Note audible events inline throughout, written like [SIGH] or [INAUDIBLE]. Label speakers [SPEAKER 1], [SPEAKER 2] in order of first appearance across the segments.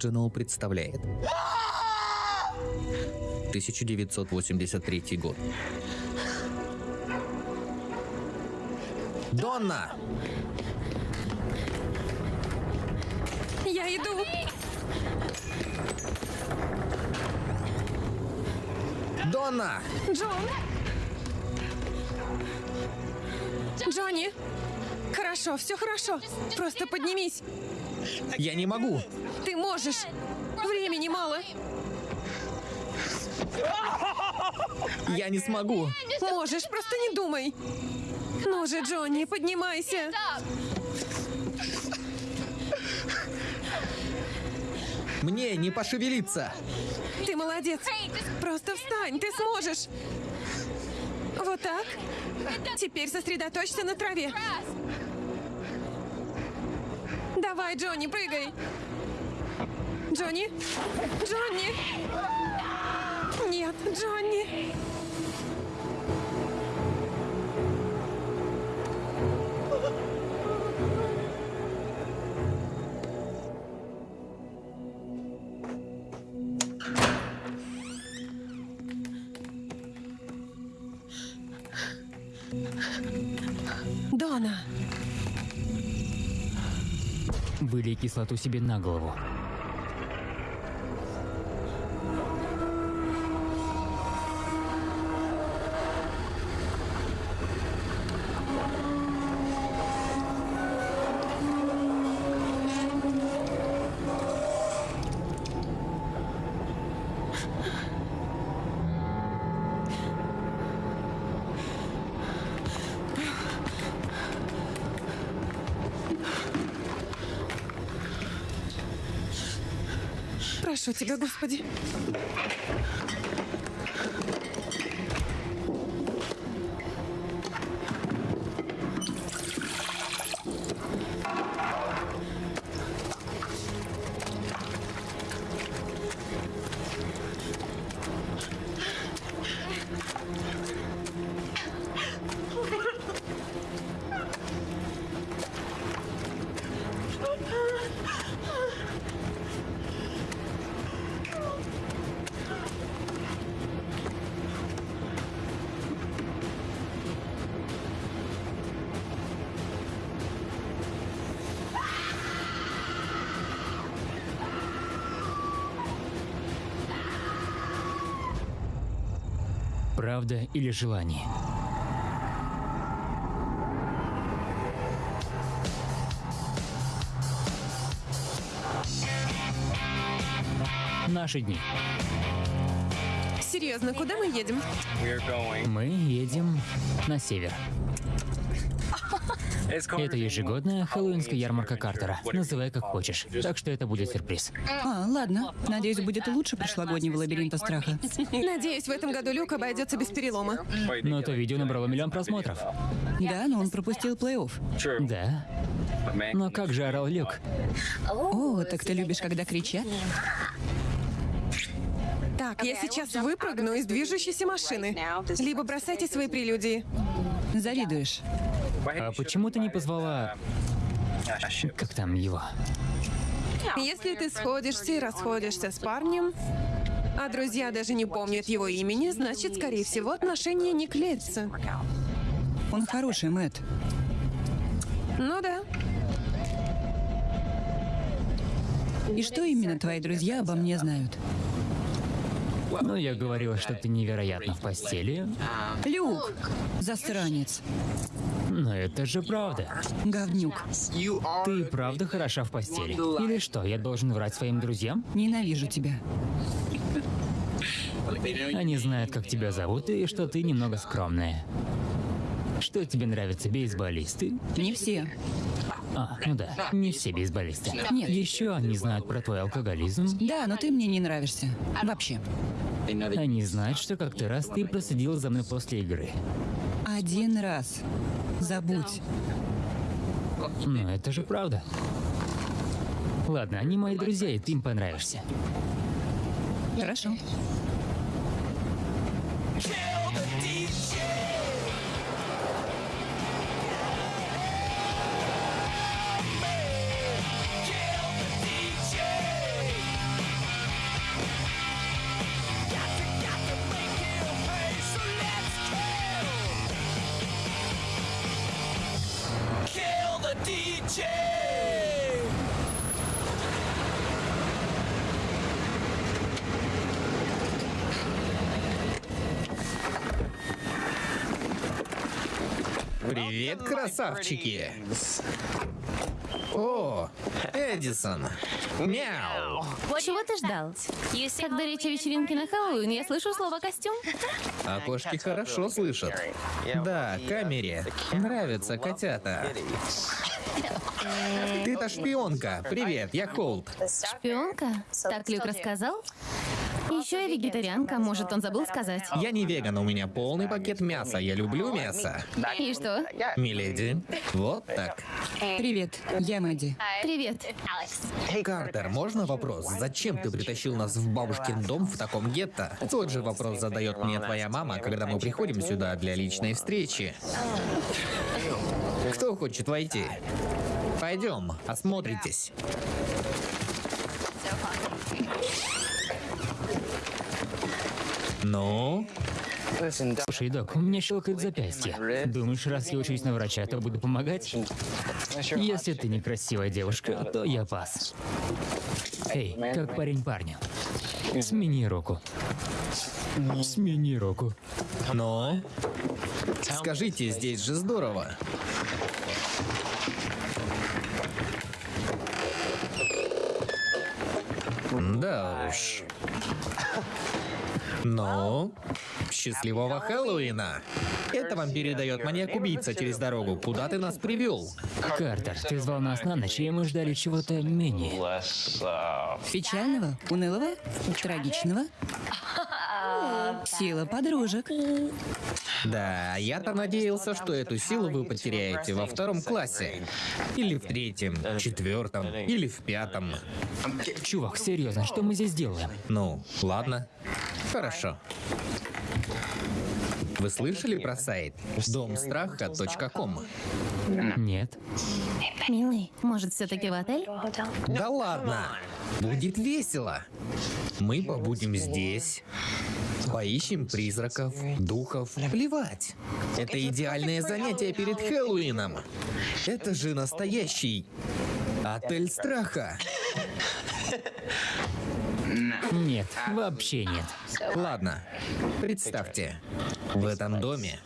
[SPEAKER 1] Original представляет 1983 год. Донна!
[SPEAKER 2] Я иду.
[SPEAKER 1] Донна!
[SPEAKER 2] Джон. Джонни. Хорошо, все хорошо. Просто поднимись.
[SPEAKER 1] Я не могу!
[SPEAKER 2] Можешь. Времени мало.
[SPEAKER 1] Я не смогу!
[SPEAKER 2] Можешь, просто не думай. Ну же, Джонни, поднимайся.
[SPEAKER 1] Мне не пошевелиться!
[SPEAKER 2] Ты молодец. Просто встань, ты сможешь. Вот так. Теперь сосредоточься на траве. Давай, Джонни, прыгай. Джонни? Джонни? Нет, Джонни. Дона,
[SPEAKER 3] Вылей кислоту себе на голову.
[SPEAKER 2] Тебя, Господи.
[SPEAKER 3] Правда или желание? Наши дни.
[SPEAKER 2] Серьезно, куда мы едем?
[SPEAKER 3] Мы едем на север. Это ежегодная хэллоуинская ярмарка Картера. Называй как хочешь. Так что это будет сюрприз.
[SPEAKER 4] А, ладно. Надеюсь, будет лучше прошлогоднего лабиринта страха.
[SPEAKER 2] Надеюсь, в этом году Люк обойдется без перелома.
[SPEAKER 3] Но то видео набрало миллион просмотров.
[SPEAKER 4] Да, но он пропустил плей-офф.
[SPEAKER 3] Да. Но как же орал Люк?
[SPEAKER 4] О, так ты любишь, когда кричат?
[SPEAKER 2] Так, я сейчас выпрыгну из движущейся машины. Либо бросайте свои прелюдии.
[SPEAKER 4] Завидуешь.
[SPEAKER 3] А почему ты не позвала... Как там его?
[SPEAKER 2] Если ты сходишься и расходишься с парнем, а друзья даже не помнят его имени, значит, скорее всего, отношения не клеятся.
[SPEAKER 4] Он хороший, Мэтт.
[SPEAKER 2] Ну да.
[SPEAKER 4] И что именно твои друзья обо мне знают?
[SPEAKER 3] Ну, я говорила, что ты невероятно в постели.
[SPEAKER 4] Люк! Засранец.
[SPEAKER 3] Но это же правда.
[SPEAKER 4] Говнюк.
[SPEAKER 3] Ты правда хороша в постели? Или что, я должен врать своим друзьям?
[SPEAKER 4] Ненавижу тебя.
[SPEAKER 3] Они знают, как тебя зовут и что ты немного скромная. Что тебе нравятся, бейсболисты?
[SPEAKER 4] Не все.
[SPEAKER 3] А, ну да, не все бейсболисты.
[SPEAKER 4] Нет.
[SPEAKER 3] Еще они знают про твой алкоголизм.
[SPEAKER 4] Да, но ты мне не нравишься. Вообще.
[SPEAKER 3] Они знают, что как-то раз ты проследил за мной после игры.
[SPEAKER 4] Один раз. Забудь.
[SPEAKER 3] Но это же правда. Ладно, они мои друзья, и ты им понравишься.
[SPEAKER 4] Хорошо.
[SPEAKER 1] Красавчики! О, Эдисон! Мяу!
[SPEAKER 5] Чего ты ждал? Когда речь о вечеринке на Хэллоуин, я слышу слово «костюм».
[SPEAKER 1] А кошки хорошо слышат. Да, камере. Нравятся котята. Ты-то шпионка. Привет, я Холд.
[SPEAKER 5] Шпионка? Так Люк рассказал? Еще я вегетарианка, может, он забыл сказать.
[SPEAKER 1] Я не веган, у меня полный пакет мяса. Я люблю мясо.
[SPEAKER 5] И что?
[SPEAKER 1] Миледи, вот так.
[SPEAKER 4] Привет, я Мэдди.
[SPEAKER 5] Привет.
[SPEAKER 1] Картер, можно вопрос? Зачем ты притащил нас в бабушкин дом в таком гетто? Тот же вопрос задает мне твоя мама, когда мы приходим сюда для личной встречи. Кто хочет войти? Пойдем, осмотритесь. Ну,
[SPEAKER 3] Слушай, док, у меня щелкает запястье. Думаешь, раз я учусь на врача, то буду помогать? Если ты некрасивая девушка, то я пас. Эй, как парень парню. Смени руку. Смени руку.
[SPEAKER 1] ну. Скажите, здесь же здорово. Да уж. Ну, счастливого Хэллоуина! Это вам передает маньяк-убийца через дорогу. Куда ты нас привел?
[SPEAKER 3] Картер, ты звал нас на ночь, и мы ждали чего-то менее.
[SPEAKER 4] Печального, унылого, трагичного. Сила подружек.
[SPEAKER 1] Да, я-то надеялся, что эту силу вы потеряете во втором классе. Или в третьем, четвертом, или в пятом.
[SPEAKER 3] Чувак, серьезно, что мы здесь делаем?
[SPEAKER 1] Ну, ладно. Хорошо. Вы слышали про сайт домстраха.ком?
[SPEAKER 3] Нет.
[SPEAKER 5] Милый, может, все-таки в отель?
[SPEAKER 1] Да ладно! Будет весело. Мы побудем здесь, поищем призраков, духов. Плевать. Это идеальное занятие перед Хэллоуином. Это же настоящий отель страха.
[SPEAKER 3] Нет, вообще нет.
[SPEAKER 1] Ладно, представьте, в этом доме,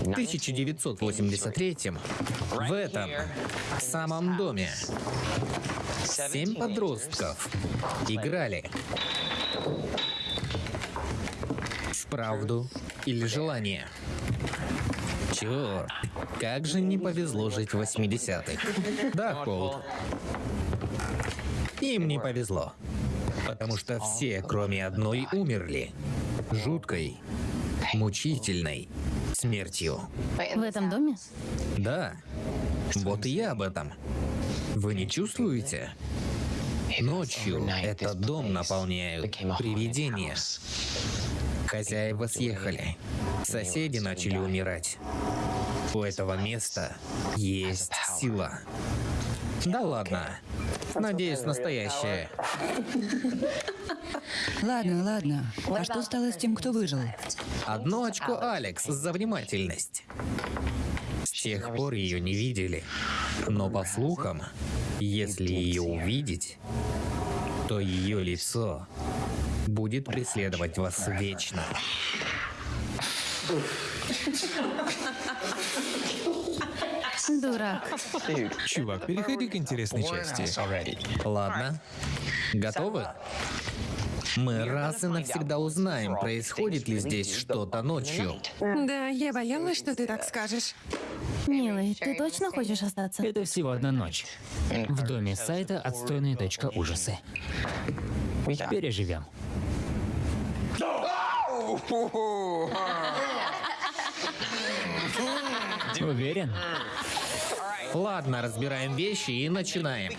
[SPEAKER 1] в 1983 в этом самом доме, семь подростков играли в правду или желание. Черт, как же не повезло жить в 80-х. Да, Холд. Им не повезло. Потому что все, кроме одной, умерли. Жуткой, мучительной смертью.
[SPEAKER 5] В этом доме?
[SPEAKER 1] Да, вот и я об этом. Вы не чувствуете? Ночью этот дом наполняют привидения. Хозяева съехали. Соседи начали умирать. У этого места есть сила. Да ладно. Надеюсь, настоящая.
[SPEAKER 4] Ладно, ладно. А что стало с тем, кто выжил?
[SPEAKER 1] Одно очко Алекс за внимательность. С тех пор ее не видели. Но по слухам, если ее увидеть, то ее лицо будет преследовать вас вечно.
[SPEAKER 5] Дурак.
[SPEAKER 6] Чувак, переходи к интересной части.
[SPEAKER 1] Ладно. Готовы? Мы раз и навсегда узнаем, происходит ли здесь что-то ночью.
[SPEAKER 2] Да, я боялась, что ты так скажешь.
[SPEAKER 5] Милый, ты точно хочешь остаться?
[SPEAKER 3] Это всего одна ночь. В доме сайта отстойные точка ужасы. Переживем. Уверен?
[SPEAKER 1] Ладно, разбираем вещи и начинаем.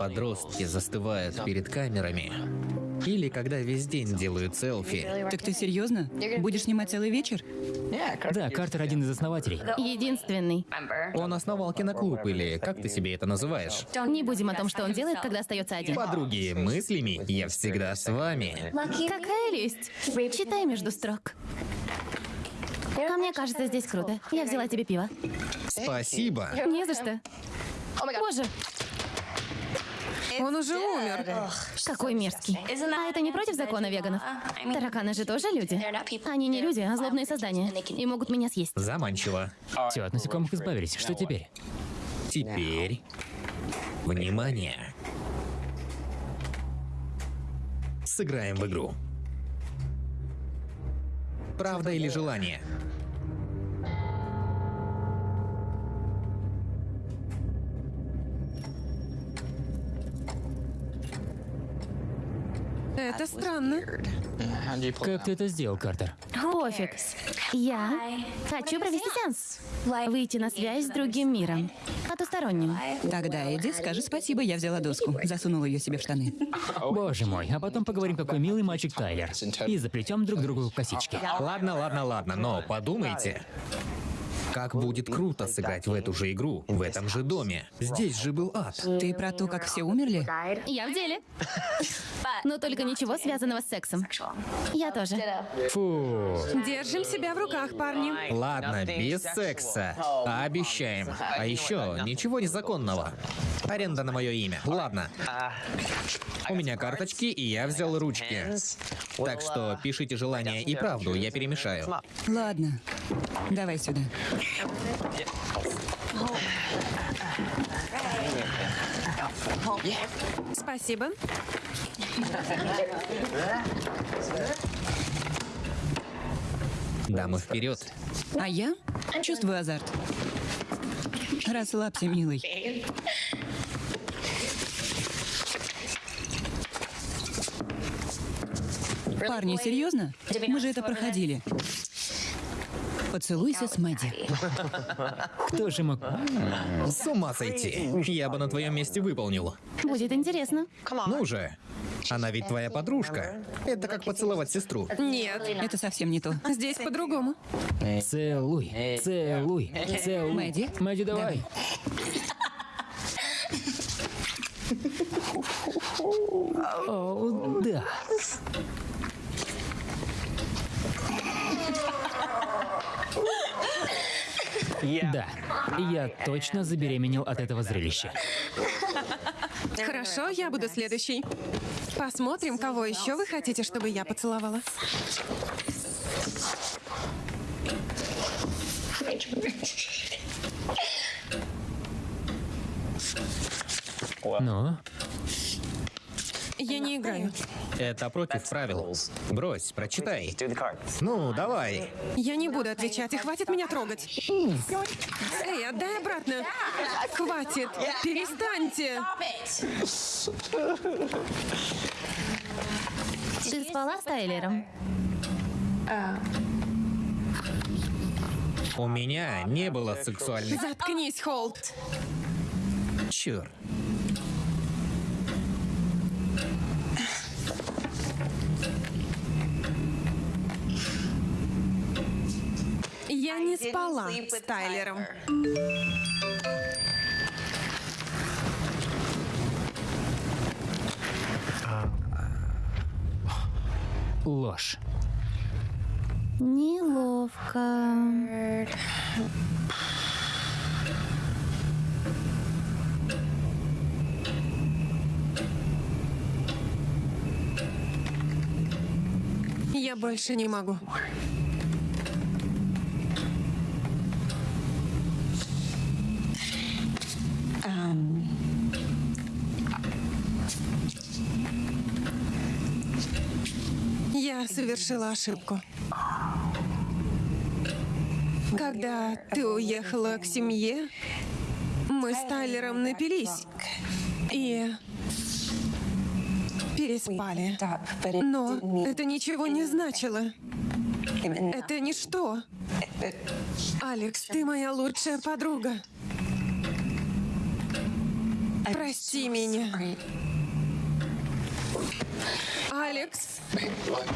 [SPEAKER 1] Подростки застывают перед камерами, или когда весь день делают селфи,
[SPEAKER 4] Так ты серьезно? Будешь снимать целый вечер?
[SPEAKER 3] Да, Картер один из основателей.
[SPEAKER 5] Единственный.
[SPEAKER 1] он основал киноклуб, или как ты себе это называешь?
[SPEAKER 5] Не будем о том, что он делает, когда остается один.
[SPEAKER 1] Подруги мыслями, я всегда с вами.
[SPEAKER 5] Какая лесть. Читай между строк. А мне кажется, здесь круто. Я взяла тебе пиво.
[SPEAKER 1] Спасибо.
[SPEAKER 5] Не за что. Боже,
[SPEAKER 2] Он уже умер.
[SPEAKER 5] какой мерзкий. А это не против закона веганов? Тараканы же тоже люди. Они не люди, а злобные создания. И могут меня съесть.
[SPEAKER 1] Заманчиво.
[SPEAKER 3] Все, от насекомых избавились. Что теперь?
[SPEAKER 1] Теперь... Внимание. Сыграем в игру. Правда или желание?
[SPEAKER 2] Это странно.
[SPEAKER 3] Как ты это сделал, Картер?
[SPEAKER 5] Пофиг. Я хочу провести сеанс. Выйти на связь с другим миром. Потусторонним.
[SPEAKER 4] Тогда Эдди, скажи спасибо, я взяла доску. Засунула ее себе в штаны.
[SPEAKER 3] Боже мой, а потом поговорим, какой милый мальчик Тайлер. И заплетем друг другу косички.
[SPEAKER 1] Ладно, ладно, ладно, но подумайте. Как будет круто сыграть в эту же игру, в этом же доме. Здесь же был ад.
[SPEAKER 4] Ты про то, как все умерли?
[SPEAKER 5] Я в деле. [LAUGHS] Но только ничего связанного с сексом. Я тоже.
[SPEAKER 3] Фу.
[SPEAKER 2] Держим себя в руках, парни.
[SPEAKER 1] Ладно, без секса. Обещаем. А еще ничего незаконного. Аренда на мое имя. Ладно. У меня карточки, и я взял ручки. Так что пишите желание и правду, я перемешаю.
[SPEAKER 4] Ладно. Давай сюда.
[SPEAKER 2] Спасибо.
[SPEAKER 1] Дамы вперед.
[SPEAKER 4] А я чувствую азарт. Расслабься, милый. Парни, серьезно? Мы же это проходили. Поцелуйся с Мэдди.
[SPEAKER 3] Кто же мог...
[SPEAKER 1] С ума сойти. Я бы на твоем месте выполнил.
[SPEAKER 5] Будет интересно.
[SPEAKER 1] Ну же. Она ведь твоя подружка. Это как поцеловать сестру.
[SPEAKER 2] Нет,
[SPEAKER 4] Это совсем не то.
[SPEAKER 2] здесь по-другому.
[SPEAKER 3] Целуй, целуй, целуй.
[SPEAKER 4] Мэдди?
[SPEAKER 3] Мэдди, давай. О, да. Да, я точно забеременел от этого зрелища.
[SPEAKER 2] Хорошо, я буду следующий. Посмотрим, кого еще вы хотите, чтобы я поцеловала.
[SPEAKER 3] Ну,
[SPEAKER 2] Я не играю.
[SPEAKER 1] Это против правил. Брось, прочитай. Ну, давай.
[SPEAKER 2] Я не буду отвечать, и хватит меня трогать. Эй, отдай обратно. Хватит. Перестаньте.
[SPEAKER 5] Ты спала с Тайлером?
[SPEAKER 1] У меня не было сексуальных...
[SPEAKER 2] Заткнись, Холт.
[SPEAKER 1] Черт.
[SPEAKER 2] Я не спала с Тайлером.
[SPEAKER 3] ложь.
[SPEAKER 5] Неловко.
[SPEAKER 2] Я больше не могу. Я совершила ошибку. Когда ты уехала к семье, мы с Тайлером напились и переспали. Но это ничего не значило. Это ничто. Алекс, ты моя лучшая подруга. Прости меня. Алекс.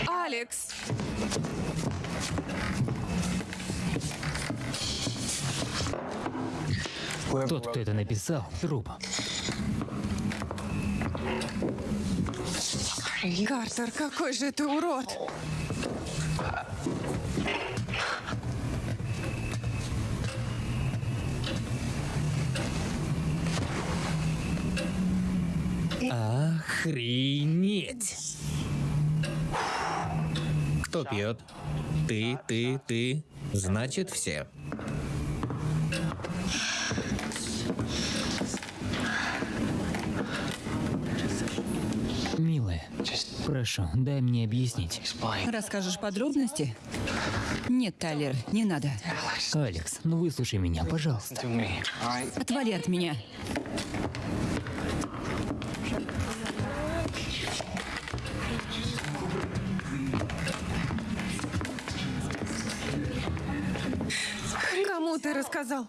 [SPEAKER 2] Алекс.
[SPEAKER 3] Тот, кто это написал, труп.
[SPEAKER 2] Картер, какой же ты урод.
[SPEAKER 1] Охренеть! Кто пьет? Ты, ты, ты. Значит, все.
[SPEAKER 3] Прошу, дай мне объяснить.
[SPEAKER 4] Расскажешь подробности? Нет, Тайлер, не надо.
[SPEAKER 3] Алекс, ну выслушай меня, пожалуйста.
[SPEAKER 4] Отвали от меня.
[SPEAKER 2] Кому ты рассказал?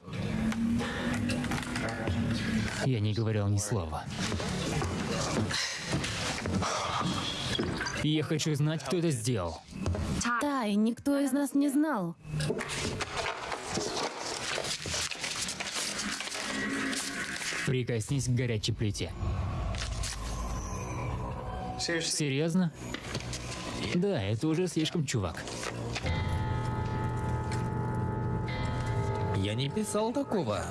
[SPEAKER 3] Я не говорил ни слова. Я хочу знать, кто это сделал.
[SPEAKER 5] Тай, никто из нас не знал.
[SPEAKER 3] Прикоснись к горячей плите. Серьезно? Да, это уже слишком, чувак.
[SPEAKER 1] Я не писал такого.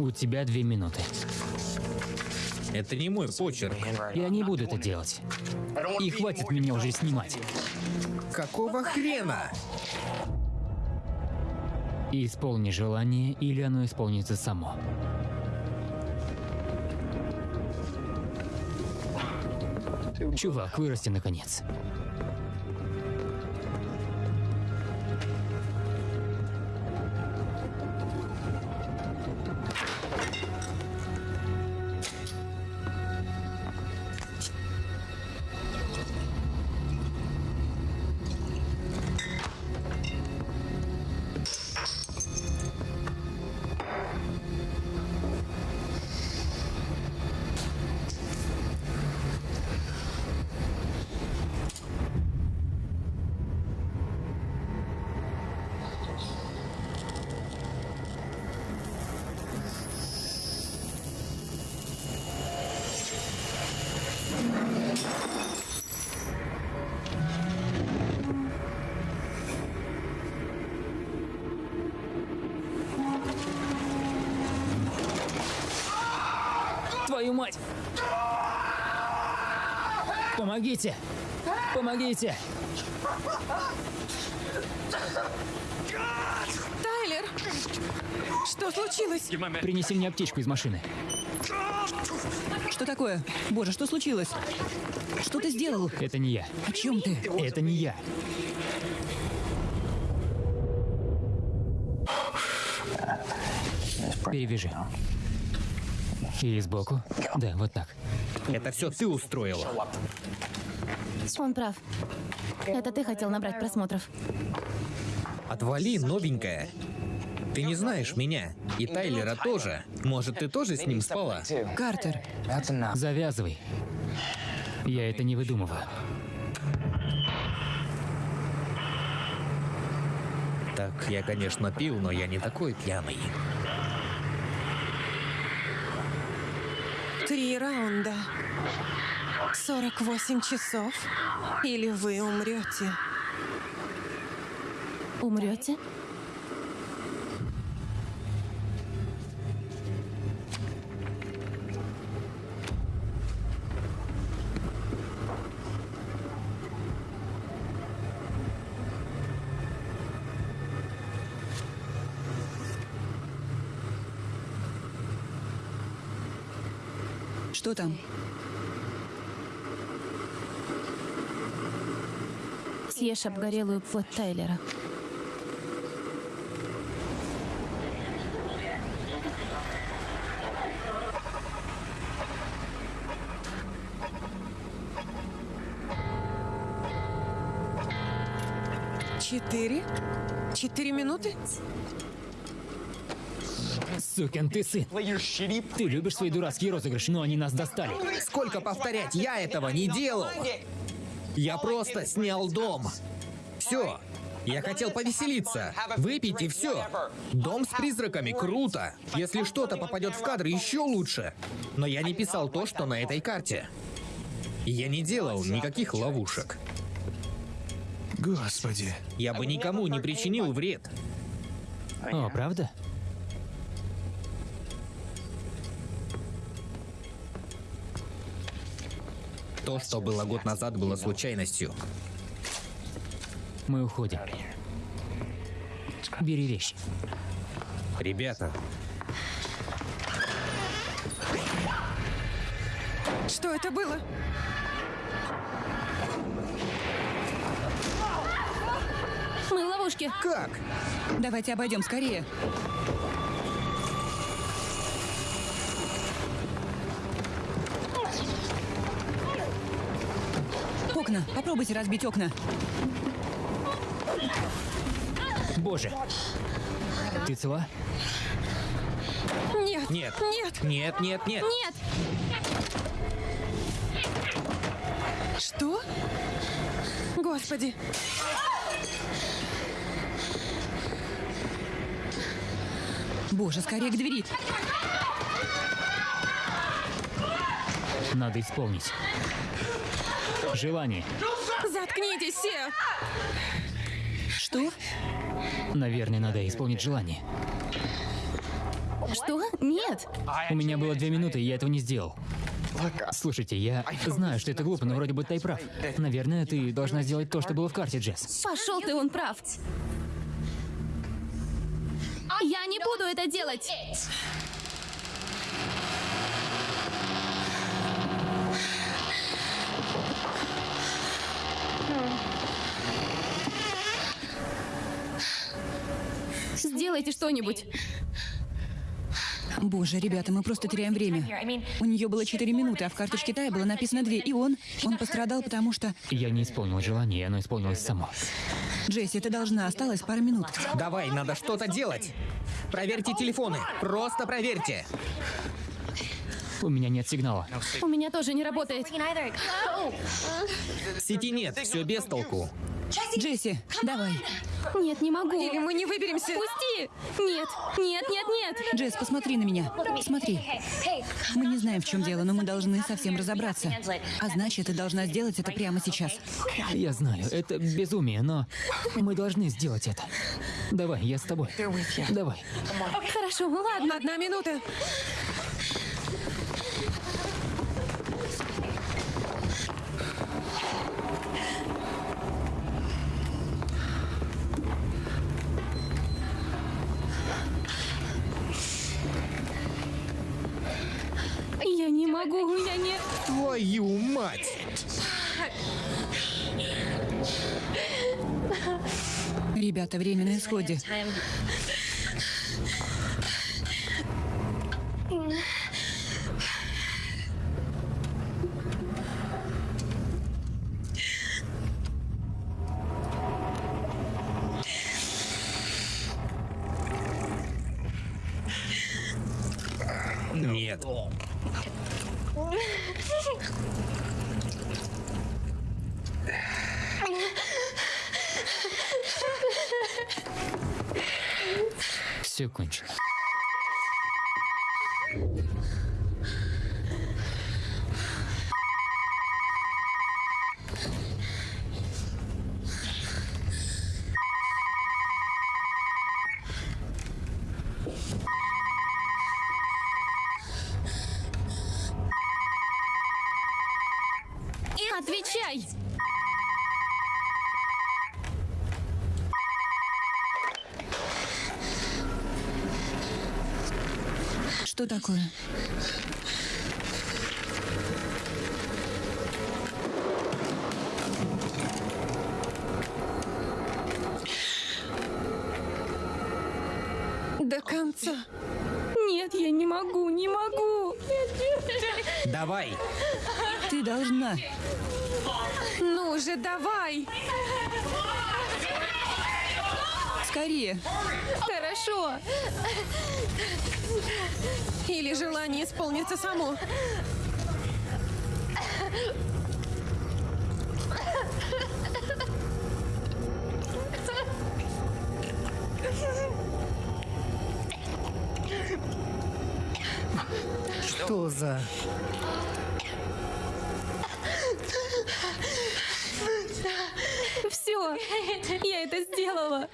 [SPEAKER 3] У тебя две минуты.
[SPEAKER 1] Это не мой почерк.
[SPEAKER 3] Я не буду это делать. И хватит меня уже снимать.
[SPEAKER 1] Какого хрена?
[SPEAKER 3] Исполни желание, или оно исполнится само. Чувак, вырасти наконец. Помогите! Помогите!
[SPEAKER 2] Тайлер! Что случилось?
[SPEAKER 3] Принеси мне аптечку из машины.
[SPEAKER 4] Что такое? Боже, что случилось? Что ты сделал?
[SPEAKER 3] Это не я.
[SPEAKER 4] О чем ты?
[SPEAKER 3] Это не я. Перевяжи. И сбоку. Да, вот так.
[SPEAKER 1] Это все ты устроила.
[SPEAKER 5] Он прав. Это ты хотел набрать просмотров.
[SPEAKER 1] Отвали, новенькая. Ты не знаешь меня. И Тайлера тоже. Может, ты тоже с ним спала?
[SPEAKER 4] Картер,
[SPEAKER 3] Завязывай. Я это не выдумываю.
[SPEAKER 1] Так, я, конечно, пил, но я не такой пьяный.
[SPEAKER 2] Три раунда. 48 часов. Или вы умрете.
[SPEAKER 5] Умрете?
[SPEAKER 4] Что там?
[SPEAKER 5] Съешь обгорелую плоть Тайлера.
[SPEAKER 2] Четыре? Четыре минуты?
[SPEAKER 3] Сукин ты сын. Ты любишь свои дурацкие розыгрыши, но они нас достали.
[SPEAKER 1] Сколько повторять, я этого не делал. Я просто снял дом. Все. Я хотел повеселиться, выпить и все. Дом с призраками круто. Если что-то попадет в кадр, еще лучше. Но я не писал то, что на этой карте. Я не делал никаких ловушек.
[SPEAKER 6] Господи.
[SPEAKER 1] Я бы никому не причинил вред.
[SPEAKER 3] О, правда?
[SPEAKER 1] То, что было год назад, было случайностью.
[SPEAKER 3] Мы уходим. Бери вещи.
[SPEAKER 1] Ребята,
[SPEAKER 2] Что это было?
[SPEAKER 5] Мы в ловушке.
[SPEAKER 1] как?
[SPEAKER 4] Давайте обойдем скорее. Окна. Попробуйте разбить окна.
[SPEAKER 3] Боже. Ты цела?
[SPEAKER 2] Нет.
[SPEAKER 1] Нет.
[SPEAKER 2] Нет.
[SPEAKER 1] Нет, нет, нет.
[SPEAKER 5] Нет!
[SPEAKER 2] Что? Господи.
[SPEAKER 4] Боже, скорее к двери.
[SPEAKER 3] Надо исполнить. Желание.
[SPEAKER 2] Заткнитесь все.
[SPEAKER 4] Что?
[SPEAKER 3] Наверное, надо исполнить желание.
[SPEAKER 5] Что? Нет!
[SPEAKER 3] У меня было две минуты, и я этого не сделал. Слушайте, я знаю, что это глупо, но вроде бы ты и прав. Наверное, ты должна сделать то, что было в карте, Джесс.
[SPEAKER 5] Пошел ты, он прав. Я не буду это делать! Сделайте что-нибудь.
[SPEAKER 4] Боже, ребята, мы просто теряем время. У нее было 4 минуты, а в карточке Тая было написано 2. И он, он пострадал, потому что...
[SPEAKER 3] Я не исполнил желание, оно исполнилось само.
[SPEAKER 4] Джесси, ты должна, осталось пара минут.
[SPEAKER 1] Давай, надо что-то делать. Проверьте телефоны. Просто проверьте.
[SPEAKER 3] У меня нет сигнала.
[SPEAKER 5] У меня тоже не работает.
[SPEAKER 1] Сети нет, все без толку.
[SPEAKER 4] Джесси, давай.
[SPEAKER 5] Нет, не могу.
[SPEAKER 2] Или мы не выберемся.
[SPEAKER 5] Пусти! Нет, нет, нет, нет!
[SPEAKER 4] Джесс, посмотри на меня. Смотри. Мы не знаем, в чем дело, но мы должны совсем разобраться. А значит, ты должна сделать это прямо сейчас.
[SPEAKER 3] Я знаю, это безумие, но мы должны сделать это. Давай, я с тобой. Давай.
[SPEAKER 5] Хорошо, ладно.
[SPEAKER 2] Одна минута.
[SPEAKER 5] Могу, я не...
[SPEAKER 1] Твою мать!
[SPEAKER 4] Ребята, время на исходе.
[SPEAKER 1] Нет.
[SPEAKER 3] Все кончено.
[SPEAKER 5] Отвечай!
[SPEAKER 4] Что такое?
[SPEAKER 2] До конца.
[SPEAKER 5] Нет, я не могу, не могу.
[SPEAKER 1] Давай.
[SPEAKER 4] Ты должна.
[SPEAKER 2] Ну же, давай.
[SPEAKER 4] Скорее.
[SPEAKER 5] Хорошо.
[SPEAKER 2] Или желание исполнится само.
[SPEAKER 1] Что за...
[SPEAKER 5] Все. Я это сделала.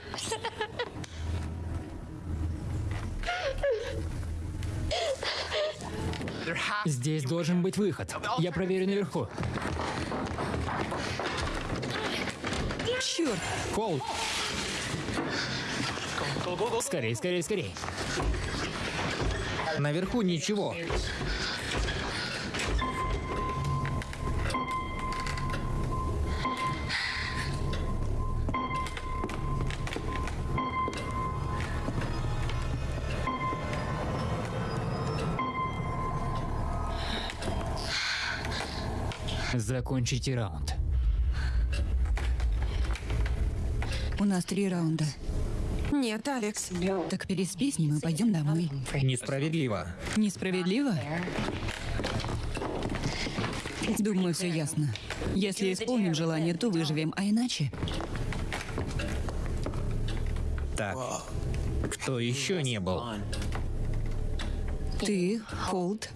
[SPEAKER 3] Здесь должен быть выход. Я проверю наверху.
[SPEAKER 4] Черт.
[SPEAKER 3] Кол. Скорей, скорей, скорей.
[SPEAKER 1] Наверху ничего.
[SPEAKER 3] Закончите раунд.
[SPEAKER 4] У нас три раунда.
[SPEAKER 2] Нет, Алекс.
[SPEAKER 4] Так переспи с ним и пойдем домой.
[SPEAKER 1] Несправедливо.
[SPEAKER 4] Несправедливо? Думаю, все ясно. Если исполним желание, то выживем, а иначе...
[SPEAKER 1] Так. Кто еще не был?
[SPEAKER 4] Ты, Холт,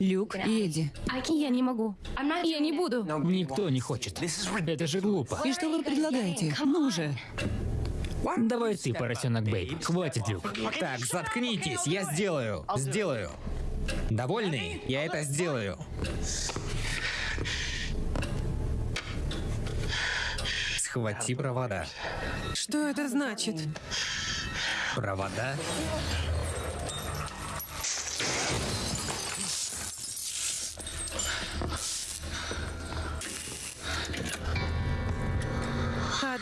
[SPEAKER 4] Люк и Эдди.
[SPEAKER 5] Я не могу. Я не буду.
[SPEAKER 3] Никто не хочет. Это же глупо.
[SPEAKER 4] И что вы предлагаете? Ну же.
[SPEAKER 3] Давай ты, поросенок Бейб. Хватит, Люк.
[SPEAKER 1] Так, заткнитесь, я сделаю. Сделаю. Довольный? Я это сделаю. Схвати провода.
[SPEAKER 2] Что это значит?
[SPEAKER 1] Провода?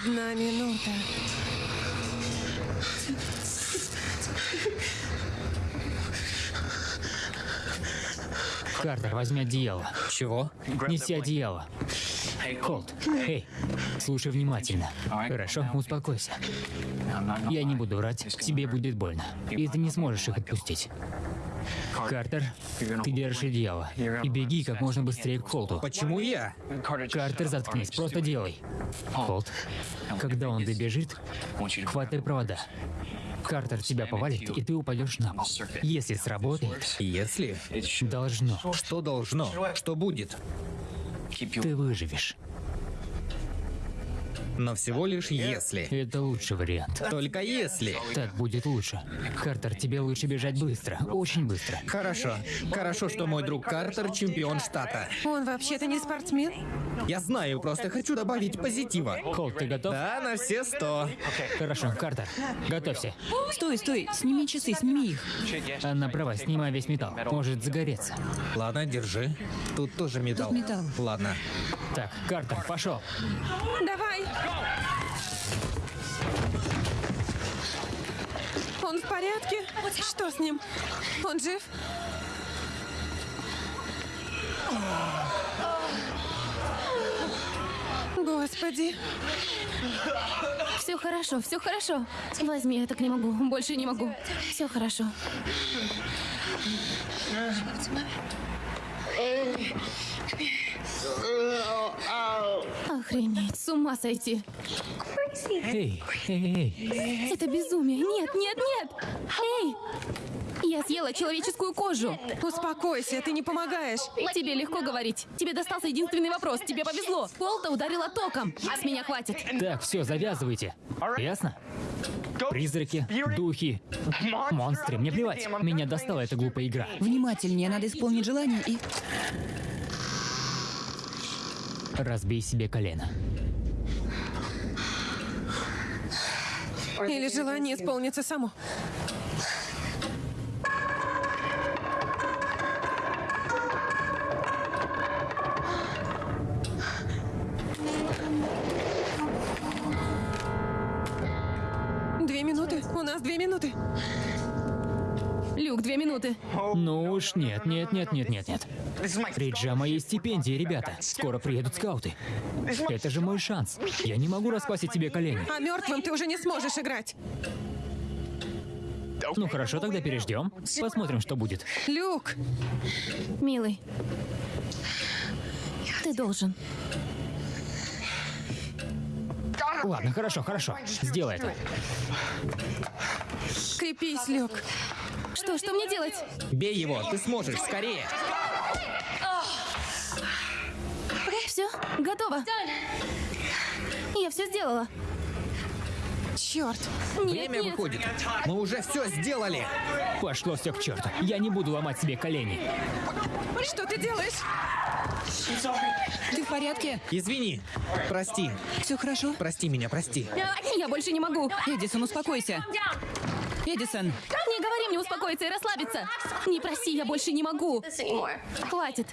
[SPEAKER 2] Одна минута.
[SPEAKER 3] Картер, возьми одеяло.
[SPEAKER 1] Чего?
[SPEAKER 3] Неси одеяло. Холт, эй, слушай внимательно. Хорошо, успокойся. Я не буду врать, тебе будет больно. И ты не сможешь их отпустить. Картер, ты держишь одеяло. И беги как можно быстрее к Холту.
[SPEAKER 1] Почему я?
[SPEAKER 3] Картер, заткнись, просто делай. Холт, когда он добежит, хватай провода. Картер тебя повалит, и ты упадешь на пол. Если сработает,
[SPEAKER 1] Если?
[SPEAKER 3] должно.
[SPEAKER 1] Что должно? Что будет?
[SPEAKER 3] Ты выживешь.
[SPEAKER 1] Но всего лишь если.
[SPEAKER 3] Это лучший вариант.
[SPEAKER 1] Только если.
[SPEAKER 3] Так будет лучше. Картер, тебе лучше бежать быстро. Очень быстро.
[SPEAKER 1] Хорошо. Хорошо, что мой друг Картер чемпион штата.
[SPEAKER 2] Он вообще-то не спортсмен?
[SPEAKER 1] Я знаю, просто хочу добавить позитива.
[SPEAKER 3] Холт, ты готов?
[SPEAKER 1] Да, на все сто.
[SPEAKER 3] Хорошо, Картер, готовься.
[SPEAKER 4] Стой, стой, сними часы, сними их.
[SPEAKER 3] Анна права, снимай весь металл. Может загореться.
[SPEAKER 1] Ладно, держи. Тут тоже металл.
[SPEAKER 4] Тут металл.
[SPEAKER 1] Ладно.
[SPEAKER 3] Так, Картер, пошел.
[SPEAKER 2] Давай! Он в порядке? Что с ним? Он жив? Господи,
[SPEAKER 5] Все хорошо, все хорошо. Возьми, я так не могу. Больше не могу. Все хорошо. Охренеть, с ума сойти.
[SPEAKER 3] Эй, эй, эй.
[SPEAKER 5] Это безумие. Нет, нет, нет. Эй! Я съела человеческую кожу.
[SPEAKER 2] успокойся, ты не помогаешь.
[SPEAKER 5] Тебе легко говорить. Тебе достался единственный вопрос. Тебе повезло. Полта ударила током. С меня хватит.
[SPEAKER 3] Так, все, завязывайте. Ясно? Призраки, духи, монстры. Мне плевать. Меня достала эта глупая игра.
[SPEAKER 4] Внимательнее, надо исполнить желание и...
[SPEAKER 3] Разбей себе колено.
[SPEAKER 2] Или желание исполнится само. Две минуты. У нас две минуты.
[SPEAKER 5] Люк, две минуты.
[SPEAKER 3] Ну уж нет, нет, нет, нет, нет, нет. Риджа моей стипендии, ребята. Скоро приедут скауты. Это же мой шанс. Я не могу расквасить тебе колени.
[SPEAKER 2] А мертвым ты уже не сможешь играть.
[SPEAKER 3] Ну хорошо, тогда переждем. Посмотрим, что будет.
[SPEAKER 2] Люк,
[SPEAKER 5] Милый. Ты должен.
[SPEAKER 3] Ладно, хорошо, хорошо. Сделай это.
[SPEAKER 2] крепись, Люк.
[SPEAKER 5] Что, что мне делать?
[SPEAKER 1] Бей его, ты сможешь, скорее.
[SPEAKER 5] Все, готово. Я все сделала.
[SPEAKER 2] Черт.
[SPEAKER 5] Нет,
[SPEAKER 1] Время
[SPEAKER 5] нет.
[SPEAKER 1] выходит. Мы уже все сделали.
[SPEAKER 3] Пошло все к черту. Я не буду ломать себе колени.
[SPEAKER 2] Что ты делаешь?
[SPEAKER 4] Ты в порядке?
[SPEAKER 1] Извини. Прости.
[SPEAKER 4] Все хорошо?
[SPEAKER 1] Прости меня, прости.
[SPEAKER 5] Я больше не могу.
[SPEAKER 4] Эдисон, успокойся. Эдисон,
[SPEAKER 5] Не говори мне успокоиться и расслабиться. Не проси, я больше не могу. Хватит.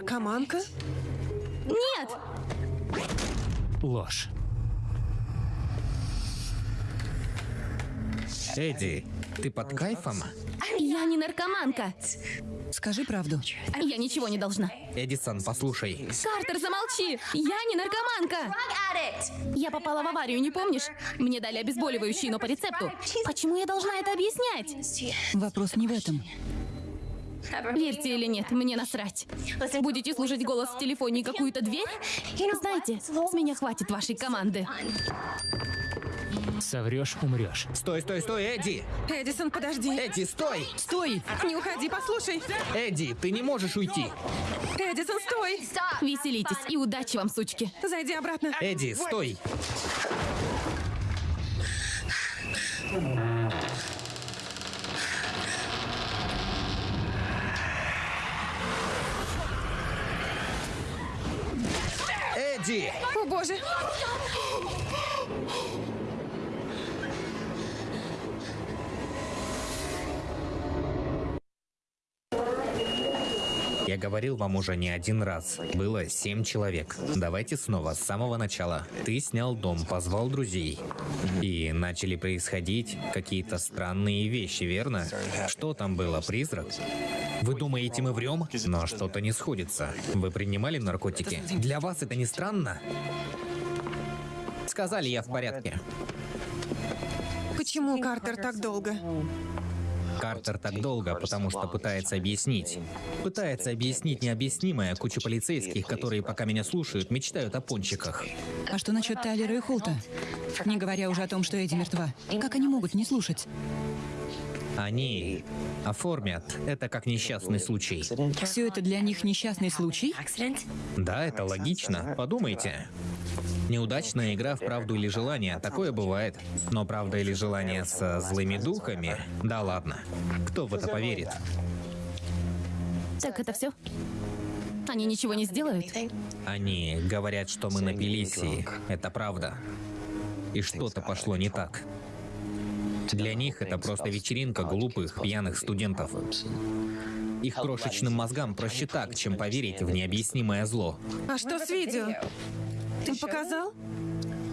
[SPEAKER 2] Наркоманка?
[SPEAKER 5] Нет!
[SPEAKER 3] Ложь.
[SPEAKER 1] Эдди, ты под кайфом?
[SPEAKER 5] Я не наркоманка.
[SPEAKER 4] скажи правду.
[SPEAKER 5] Я ничего не должна.
[SPEAKER 1] Эдисон, послушай.
[SPEAKER 5] Картер, замолчи! Я не наркоманка! Я попала в аварию, не помнишь? Мне дали обезболивающие, но по рецепту. Почему я должна это объяснять?
[SPEAKER 4] Вопрос не в этом.
[SPEAKER 5] Верьте или нет, мне насрать. Будете слушать голос в телефоне и какую-то дверь? Знаете, с меня хватит вашей команды.
[SPEAKER 3] Соврешь, умрешь.
[SPEAKER 1] Стой, стой, стой, Эдди!
[SPEAKER 2] Эдисон, подожди.
[SPEAKER 1] Эдди, стой!
[SPEAKER 4] Стой!
[SPEAKER 2] Не уходи, послушай.
[SPEAKER 1] Эдди, ты не можешь уйти.
[SPEAKER 2] Эдисон, стой.
[SPEAKER 5] Веселитесь и удачи вам, сучки.
[SPEAKER 2] Зайди обратно.
[SPEAKER 1] Эдди, стой! Эдди!
[SPEAKER 2] О, боже.
[SPEAKER 1] Я говорил вам уже не один раз. Было семь человек. Давайте снова, с самого начала. Ты снял дом, позвал друзей. И начали происходить какие-то странные вещи, верно? Что там было, призрак? Вы думаете, мы врем? Но что-то не сходится. Вы принимали наркотики? Для вас это не странно? Сказали, я в порядке.
[SPEAKER 2] Почему Картер так долго?
[SPEAKER 1] Картер так долго, потому что пытается объяснить. Пытается объяснить необъяснимое. Куча полицейских, которые пока меня слушают, мечтают о пончиках.
[SPEAKER 4] А что насчет Тайлера и Холта? Не говоря уже о том, что Эдди мертва. Как они могут не слушать?
[SPEAKER 1] Они оформят это как несчастный случай.
[SPEAKER 4] Все это для них несчастный случай?
[SPEAKER 1] Да, это логично. Подумайте. Неудачная игра в правду или желание. Такое бывает. Но правда или желание со злыми духами? Да ладно. Кто в это поверит?
[SPEAKER 5] Так это все? Они ничего не сделают?
[SPEAKER 1] Они говорят, что мы напились, и это правда. И что-то пошло не так. Для них это просто вечеринка глупых, пьяных студентов. Их крошечным мозгам проще так, чем поверить в необъяснимое зло.
[SPEAKER 2] А что с видео? Ты показал?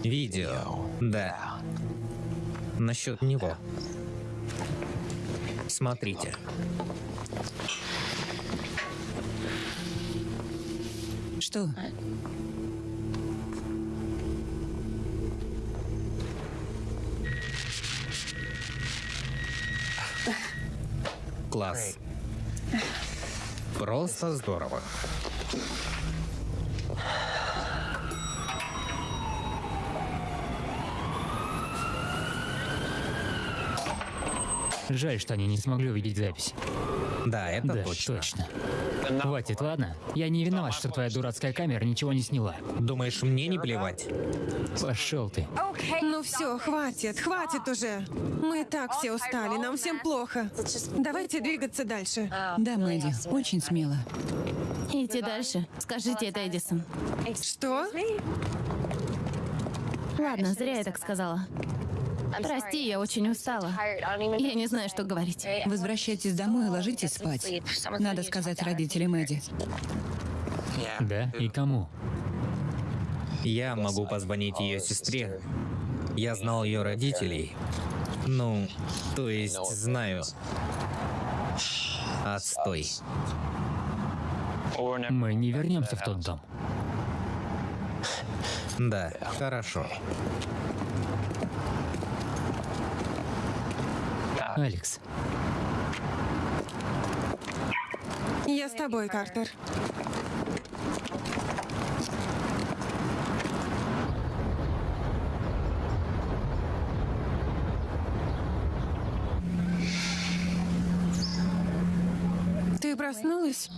[SPEAKER 1] Видео. Да. Насчет него. Смотрите.
[SPEAKER 4] Что?
[SPEAKER 1] Класс. Просто здорово.
[SPEAKER 3] Жаль, что они не смогли увидеть запись.
[SPEAKER 1] Да, это
[SPEAKER 3] да,
[SPEAKER 1] точно.
[SPEAKER 3] Хватит, ладно? Я не виноват, что твоя дурацкая камера ничего не сняла.
[SPEAKER 1] Думаешь, мне не плевать?
[SPEAKER 3] Пошел ты.
[SPEAKER 2] Ну все, хватит, хватит уже. Мы и так все устали, нам всем плохо. Давайте двигаться дальше.
[SPEAKER 4] Да, Мэдди, очень смело.
[SPEAKER 5] Идти дальше. Скажите это, Эдисон.
[SPEAKER 2] Что?
[SPEAKER 5] Ладно, зря я так сказала. Прости, я очень устала. Я не знаю, что говорить.
[SPEAKER 4] Возвращайтесь домой и ложитесь спать. Надо сказать родителям Эдди.
[SPEAKER 3] Да? И кому?
[SPEAKER 1] Я могу позвонить ее сестре. Я знал ее родителей. Ну, то есть знаю. Отстой.
[SPEAKER 3] Мы не вернемся в тот дом.
[SPEAKER 1] Да, хорошо.
[SPEAKER 3] Алекс,
[SPEAKER 2] Я с тобой, Картер. Ты проснулась?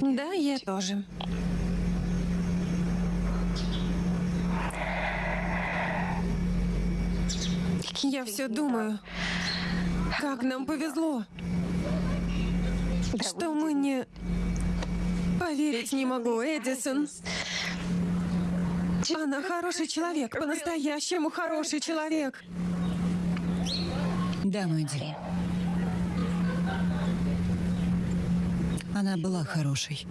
[SPEAKER 2] Да, я тоже. Я все думаю, как нам повезло, что мы не... Поверить не могу, Эдисон. Она хороший человек, по-настоящему хороший человек.
[SPEAKER 4] Да, Мэдди. Она была хорошей.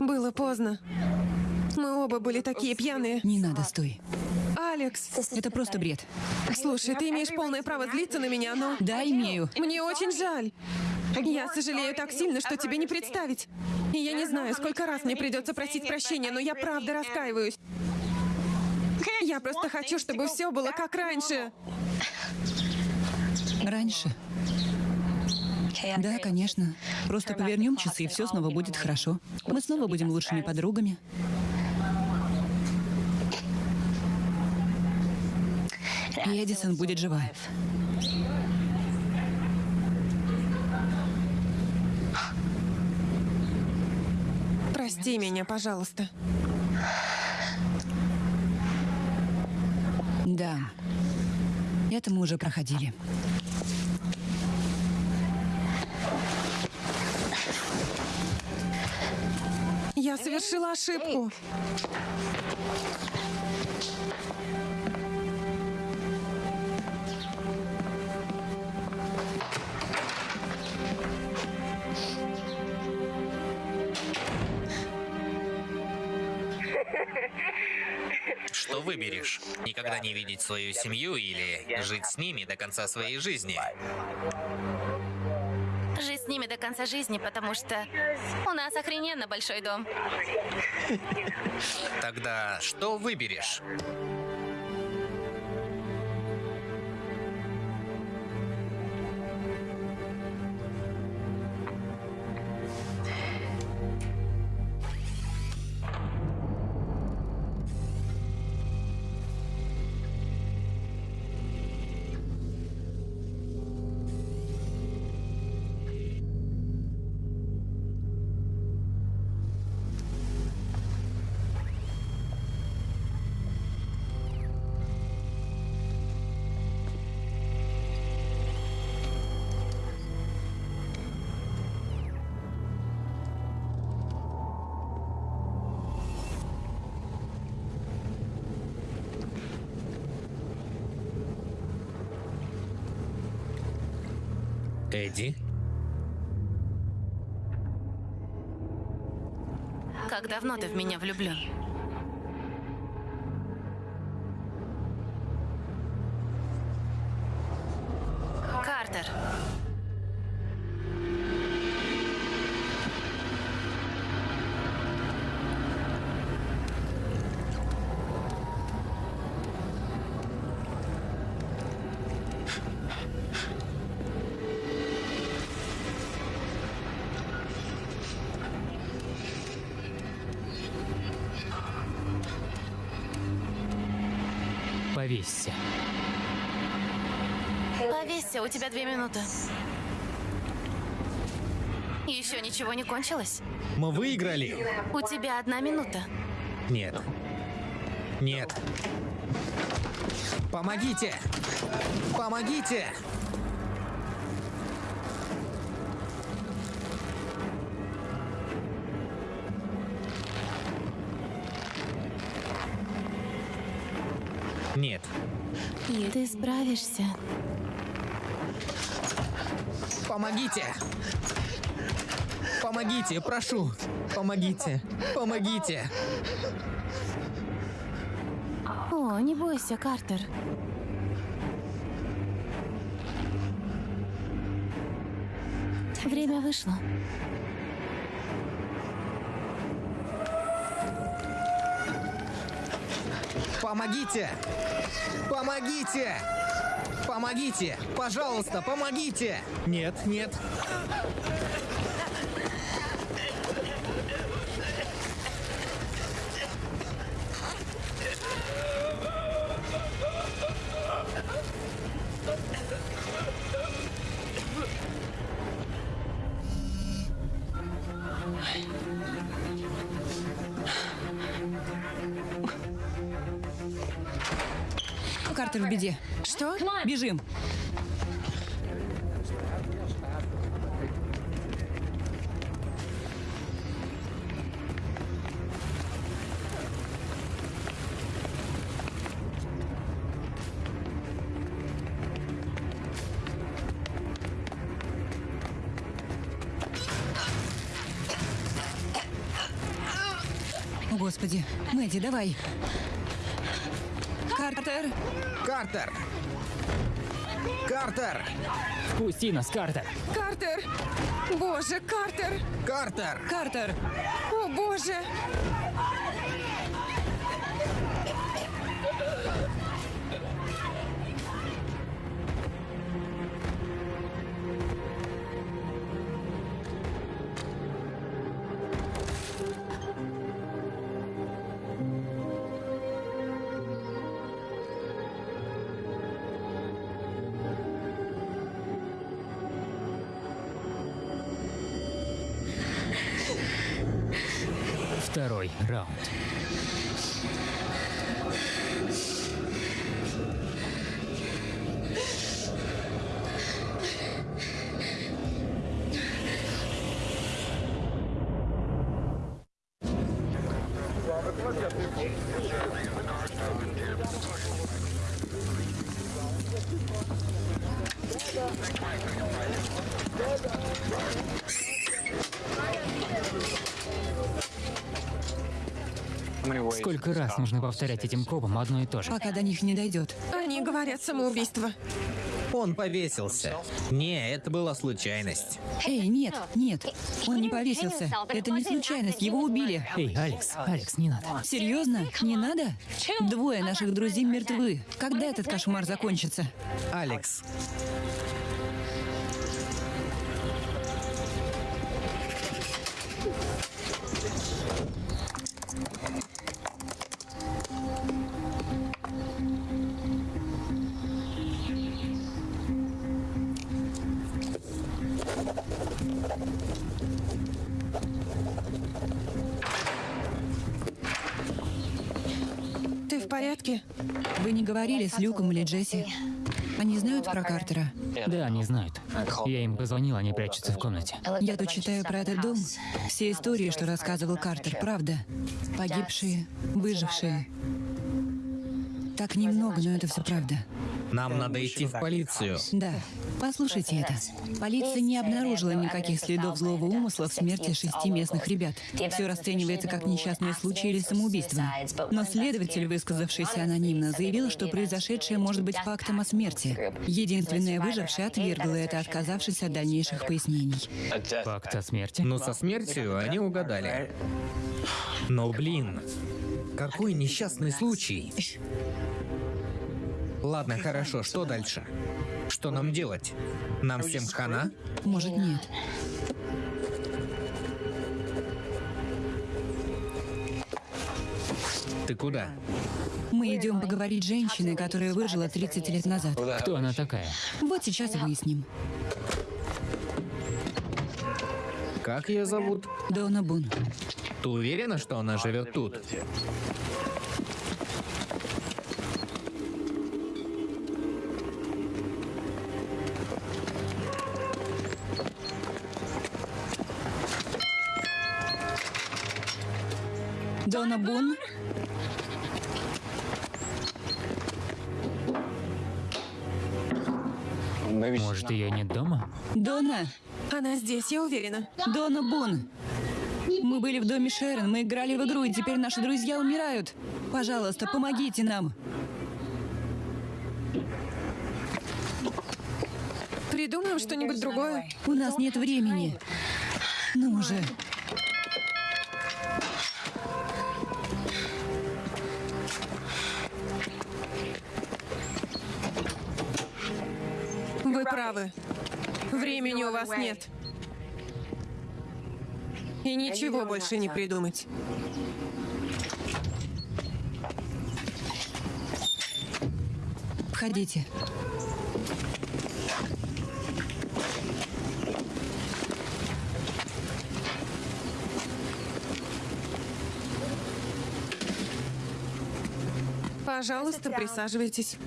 [SPEAKER 2] Было поздно. Мы оба были такие пьяные.
[SPEAKER 4] Не надо, стой.
[SPEAKER 2] Алекс,
[SPEAKER 4] Это просто бред.
[SPEAKER 2] слушай, ты имеешь полное право злиться на меня, но...
[SPEAKER 4] Да, имею.
[SPEAKER 2] Мне очень жаль. Я сожалею так сильно, что тебе не представить. И я не знаю, сколько раз мне придется просить прощения, но я правда раскаиваюсь. Я просто хочу, чтобы все было как раньше.
[SPEAKER 4] Раньше. Да, конечно. Просто повернем часы, и все снова будет хорошо. Мы снова будем лучшими подругами. И Эдисон будет жива.
[SPEAKER 2] Прости меня, пожалуйста.
[SPEAKER 4] Да. Это мы уже проходили.
[SPEAKER 2] Я совершила ошибку.
[SPEAKER 1] Что выберешь? Никогда не видеть свою семью или жить с ними до конца своей жизни?
[SPEAKER 5] Жить с ними до конца жизни, потому что у нас охрененно большой дом.
[SPEAKER 1] Тогда что выберешь? Эдди?
[SPEAKER 5] Как давно ты в меня влюблен? Минуты. Еще ничего не кончилось?
[SPEAKER 1] Мы выиграли.
[SPEAKER 5] У тебя одна минута.
[SPEAKER 1] Нет. Нет. Помогите! Помогите! Нет.
[SPEAKER 5] Ты справишься.
[SPEAKER 1] Помогите! Помогите, прошу! Помогите! Помогите!
[SPEAKER 5] О, не бойся, Картер. Время вышло.
[SPEAKER 1] Помогите! Помогите! Помогите! Пожалуйста, помогите! Нет, нет.
[SPEAKER 4] Бежим. Господи. Мэдди, давай. Картер.
[SPEAKER 1] Картер! Картер!
[SPEAKER 3] Пусти нас, Картер.
[SPEAKER 2] Картер! Боже, Картер!
[SPEAKER 1] Картер!
[SPEAKER 4] Картер.
[SPEAKER 2] О, боже!
[SPEAKER 3] Сколько раз нужно повторять этим копам одно и то же?
[SPEAKER 4] Пока до них не дойдет.
[SPEAKER 2] Они говорят самоубийство.
[SPEAKER 1] Он повесился. Не, это была случайность.
[SPEAKER 4] Эй, нет, нет. Он не повесился. Это не случайность. Его убили.
[SPEAKER 3] Эй, Алекс, Алекс, не надо.
[SPEAKER 4] Серьезно? Не надо? Двое наших друзей мертвы. Когда этот кошмар закончится?
[SPEAKER 1] Алекс,
[SPEAKER 4] говорили с Люком или Джесси? Они знают про Картера?
[SPEAKER 3] Да, они знают. Я им позвонил, они прячутся в комнате.
[SPEAKER 4] Я тут читаю про этот дом. Все истории, что рассказывал Картер, правда. Погибшие, выжившие. Так немного, но это все правда.
[SPEAKER 1] Нам надо идти в полицию.
[SPEAKER 4] Да. Послушайте это. Полиция не обнаружила никаких следов злого умысла в смерти шести местных ребят. Все расценивается как несчастный случай или самоубийство. Но следователь, высказавшийся анонимно, заявил, что произошедшее может быть фактом о смерти. Единственная выжившая отвергла это, отказавшись от дальнейших пояснений.
[SPEAKER 3] Факт о смерти?
[SPEAKER 1] Но со смертью они угадали. Но, блин, какой несчастный случай. Ладно, хорошо, что дальше? Что нам делать? Нам всем хана?
[SPEAKER 4] Может, нет.
[SPEAKER 1] Ты куда?
[SPEAKER 4] Мы идем поговорить с женщиной, которая выжила 30 лет назад.
[SPEAKER 3] Кто она такая?
[SPEAKER 4] Вот сейчас и выясним.
[SPEAKER 1] Как ее зовут?
[SPEAKER 4] Дона Бун.
[SPEAKER 1] Ты уверена, что она живет тут?
[SPEAKER 4] Дона Бун?
[SPEAKER 3] Может, ее нет дома?
[SPEAKER 4] Дона?
[SPEAKER 2] Она здесь, я уверена.
[SPEAKER 4] Дона Бун! Мы были в доме Шерон, мы играли в игру, и теперь наши друзья умирают. Пожалуйста, помогите нам.
[SPEAKER 2] Придумаем что-нибудь другое.
[SPEAKER 4] У нас нет времени. Ну уже.
[SPEAKER 2] Времени у вас нет. И ничего больше не придумать.
[SPEAKER 4] Входите.
[SPEAKER 2] Пожалуйста, присаживайтесь.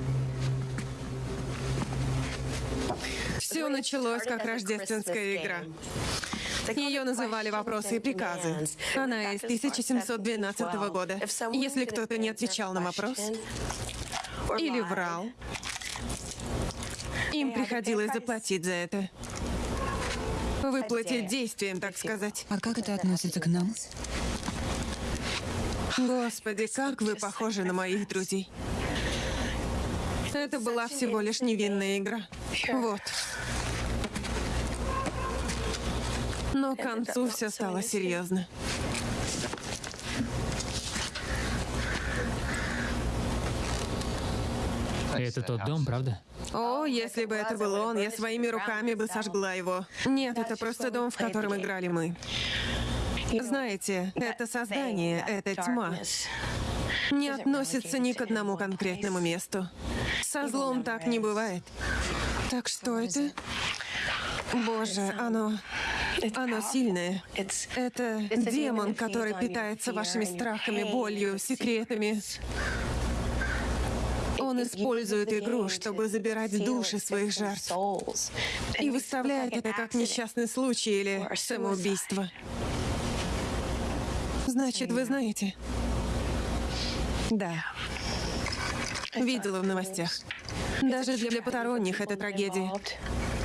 [SPEAKER 2] Началось как рождественская игра. Ее называли «Вопросы и приказы». Она из 1712 года. Если кто-то не отвечал на вопрос или врал, им приходилось заплатить за это. Выплатить действием, так сказать.
[SPEAKER 4] А как это относится к нам?
[SPEAKER 2] Господи, как вы похожи на моих друзей. Это была всего лишь невинная игра. Вот. Но к концу все стало серьезно.
[SPEAKER 3] Это тот дом, правда?
[SPEAKER 2] О, если бы это был он, я своими руками бы сожгла его. Нет, это просто дом, в котором играли мы. Знаете, это создание, это тьма. Не относится ни к одному конкретному месту. Со злом так не бывает. Так что это? Боже, оно... Оно сильное. Это демон, который питается вашими страхами, болью, секретами. Он использует игру, чтобы забирать души своих жертв. И выставляет это как несчастный случай или самоубийство. Значит, вы знаете? Да. Видела в новостях. Даже для посторонних это трагедия.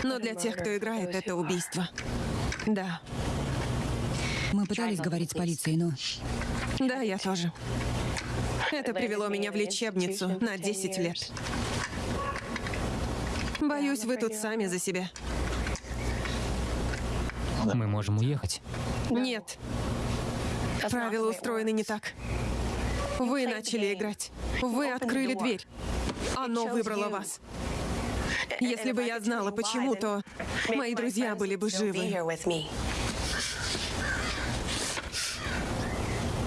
[SPEAKER 2] Но для тех, кто играет, это убийство. Да.
[SPEAKER 4] Мы пытались говорить с полицией, но...
[SPEAKER 2] Да, я тоже. Это привело меня в лечебницу на 10 лет. Боюсь, вы тут сами за себя.
[SPEAKER 3] Мы можем уехать.
[SPEAKER 2] Нет. Правила устроены не так. Вы начали играть. Вы открыли дверь. Оно выбрало вас. Если бы я знала, почему, то мои друзья были бы живы.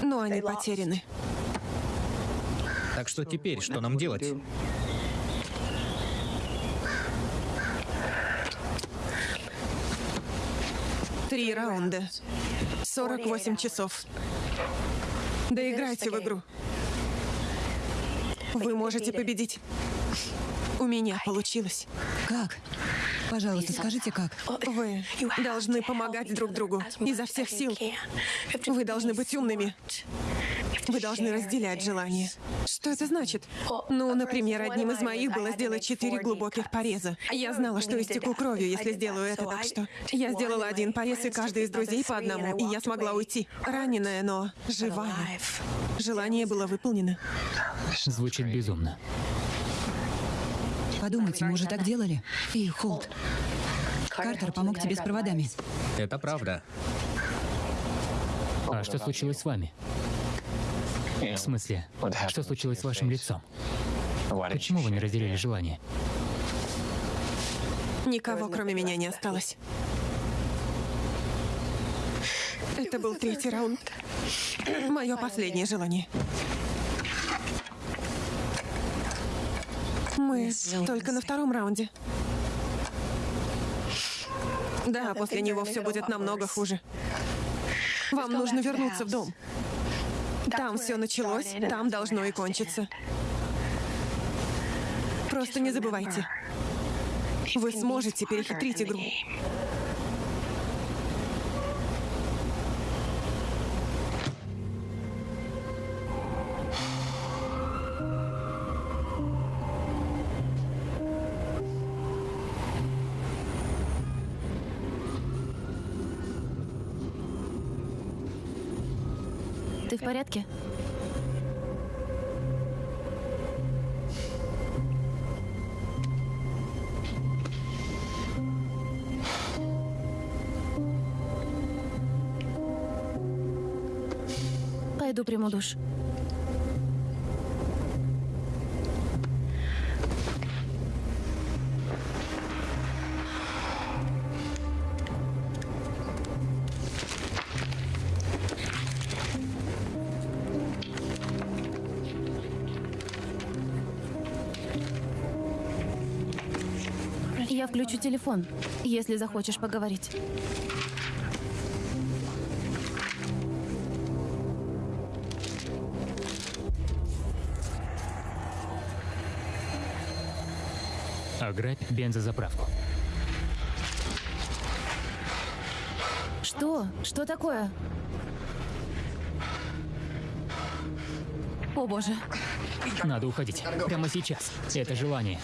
[SPEAKER 2] Но они потеряны.
[SPEAKER 1] Так что теперь, что нам делать?
[SPEAKER 2] Три раунда. 48 часов. Доиграйте в игру. Вы можете победить. У меня получилось.
[SPEAKER 4] Как? Пожалуйста, скажите, как?
[SPEAKER 2] Вы должны помогать друг другу изо всех сил. Вы должны быть умными. Вы должны разделять желания. Что это значит? Ну, например, одним из моих было сделать четыре глубоких пореза. Я знала, что истеку кровью, если сделаю это, так что... Я сделала один порез, и каждый из друзей по одному, и я смогла уйти. Раненая, но живая. Желание было выполнено.
[SPEAKER 3] Звучит безумно.
[SPEAKER 4] Подумайте, мы уже так делали? Эй, Холт. Картер помог тебе с проводами.
[SPEAKER 1] Это правда.
[SPEAKER 3] А что случилось с вами? В смысле, что случилось с вашим лицом? Почему вы не разделили желание?
[SPEAKER 2] Никого, кроме меня, не осталось. Это был третий раунд. Мое последнее желание. Мы только на втором раунде. Да, после него все будет намного хуже. Вам нужно вернуться в дом. Там все началось, там должно и кончиться. Просто не забывайте. Вы сможете перехитрить игру.
[SPEAKER 5] Порядке? Пойду приму душ. Телефон, если захочешь поговорить.
[SPEAKER 3] Ограбь бензозаправку.
[SPEAKER 5] Что? Что такое? О боже.
[SPEAKER 3] Надо уходить. Прямо сейчас. Это желание.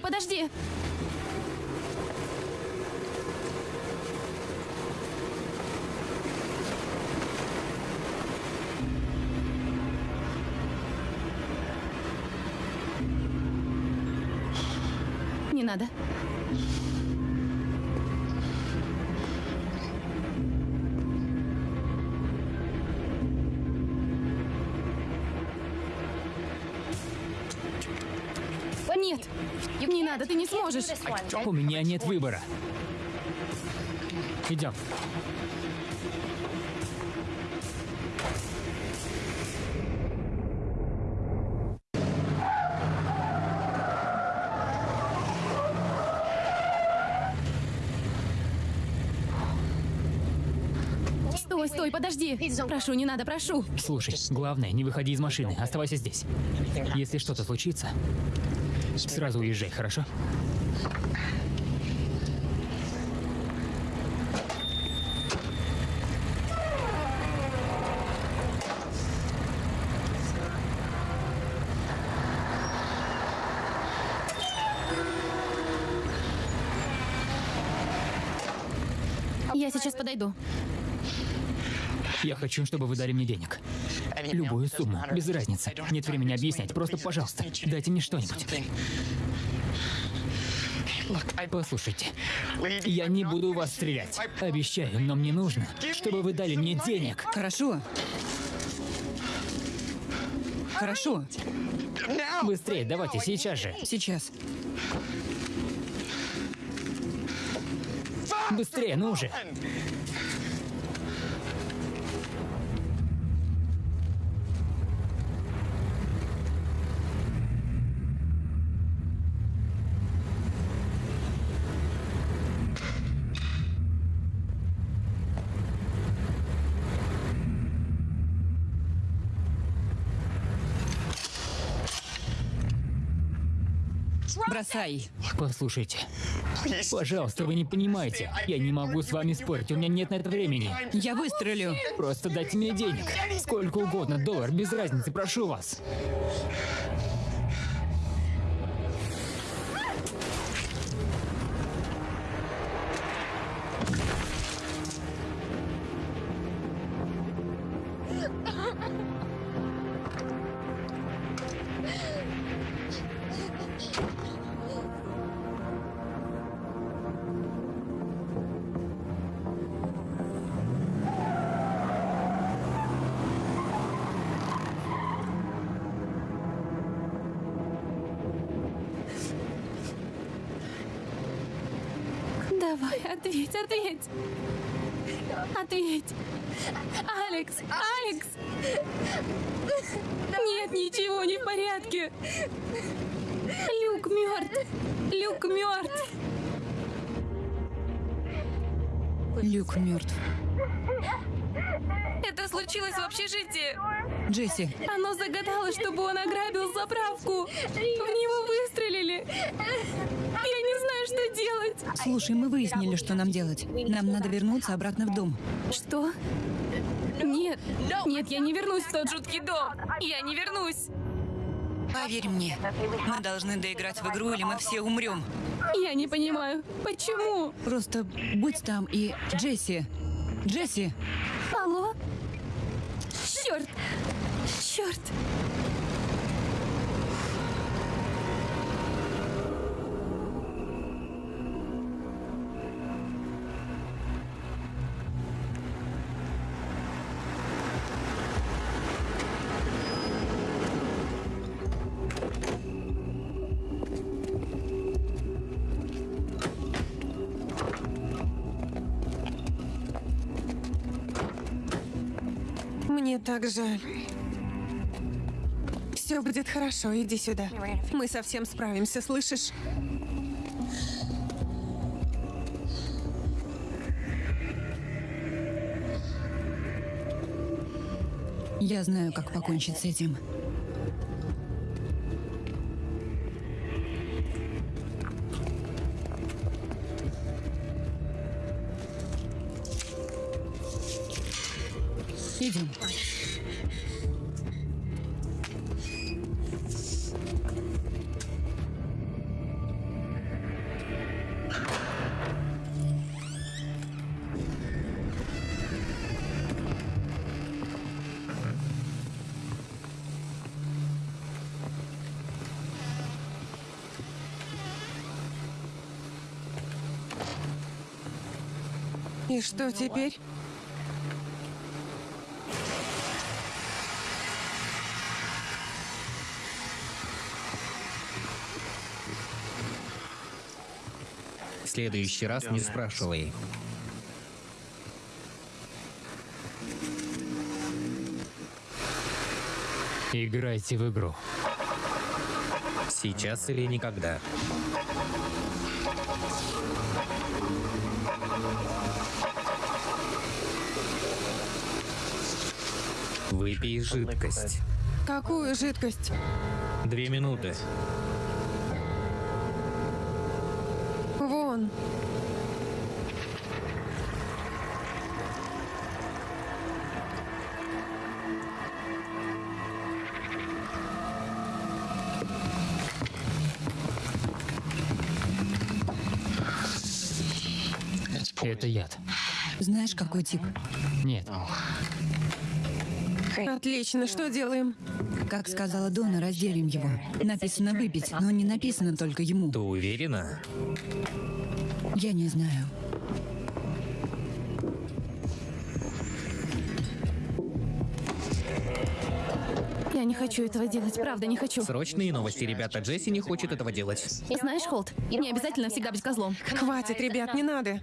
[SPEAKER 5] Подожди. Сможешь.
[SPEAKER 3] У меня нет выбора. Идем.
[SPEAKER 5] Стой, стой, подожди. Прошу, не надо, прошу.
[SPEAKER 3] Слушай, главное, не выходи из машины. Оставайся здесь. Если что-то случится, сразу уезжай, хорошо?
[SPEAKER 5] Я сейчас подойду.
[SPEAKER 3] Я хочу, чтобы вы дали мне денег. Любую сумму, без разницы. Нет времени объяснять. Просто, пожалуйста, дайте мне что-нибудь. Послушайте, я не буду вас стрелять. Обещаю, но мне нужно, чтобы вы дали мне денег.
[SPEAKER 4] Хорошо. Хорошо.
[SPEAKER 3] Быстрее, давайте, сейчас же.
[SPEAKER 4] Сейчас.
[SPEAKER 3] Быстрее, ну уже.
[SPEAKER 4] Бросай.
[SPEAKER 3] Послушайте, пожалуйста, вы не понимаете. Я не могу с вами спорить, у меня нет на это времени.
[SPEAKER 4] Я выстрелю.
[SPEAKER 3] Просто дайте мне денег. Сколько угодно, доллар, без разницы, прошу вас.
[SPEAKER 5] Ответь. Алекс, Алекс! Нет, ничего не в порядке. Люк мертв. Люк мертв.
[SPEAKER 4] Люк мертв.
[SPEAKER 5] Это случилось в общежитии.
[SPEAKER 4] Джесси,
[SPEAKER 5] Оно загадало, чтобы он ограбил заправку. В него выстрелили. Я не знаю, что делать.
[SPEAKER 4] Слушай, мы выяснили, что нам делать. Нам надо вернуться обратно в дом.
[SPEAKER 5] Что? Нет, нет, я не вернусь в тот жуткий дом. Я не вернусь.
[SPEAKER 4] Поверь мне, мы должны доиграть в игру, или мы все умрем.
[SPEAKER 5] Я не понимаю, почему?
[SPEAKER 4] Просто будь там и... Джесси! Джесси!
[SPEAKER 5] Алло? Черт! Черт!
[SPEAKER 2] Так жаль. Все будет хорошо, иди сюда. Мы совсем справимся, слышишь?
[SPEAKER 4] Я знаю, как покончить с этим.
[SPEAKER 2] Что теперь?
[SPEAKER 1] В следующий раз не спрашивай.
[SPEAKER 3] Играйте в игру.
[SPEAKER 1] Сейчас или никогда. Выпей жидкость.
[SPEAKER 2] Какую жидкость?
[SPEAKER 1] Две минуты.
[SPEAKER 2] Вон.
[SPEAKER 3] Это яд.
[SPEAKER 4] Знаешь, какой тип?
[SPEAKER 3] Нет,
[SPEAKER 2] Отлично, что делаем?
[SPEAKER 4] Как сказала Дона, разделим его. Написано выпить, но не написано только ему.
[SPEAKER 1] Ты уверена?
[SPEAKER 4] Я не знаю.
[SPEAKER 5] Я не хочу этого делать, правда, не хочу.
[SPEAKER 1] Срочные новости, ребята. Джесси не хочет этого делать.
[SPEAKER 5] Знаешь, Холт, не обязательно всегда быть козлом.
[SPEAKER 2] Хватит, ребят, не надо.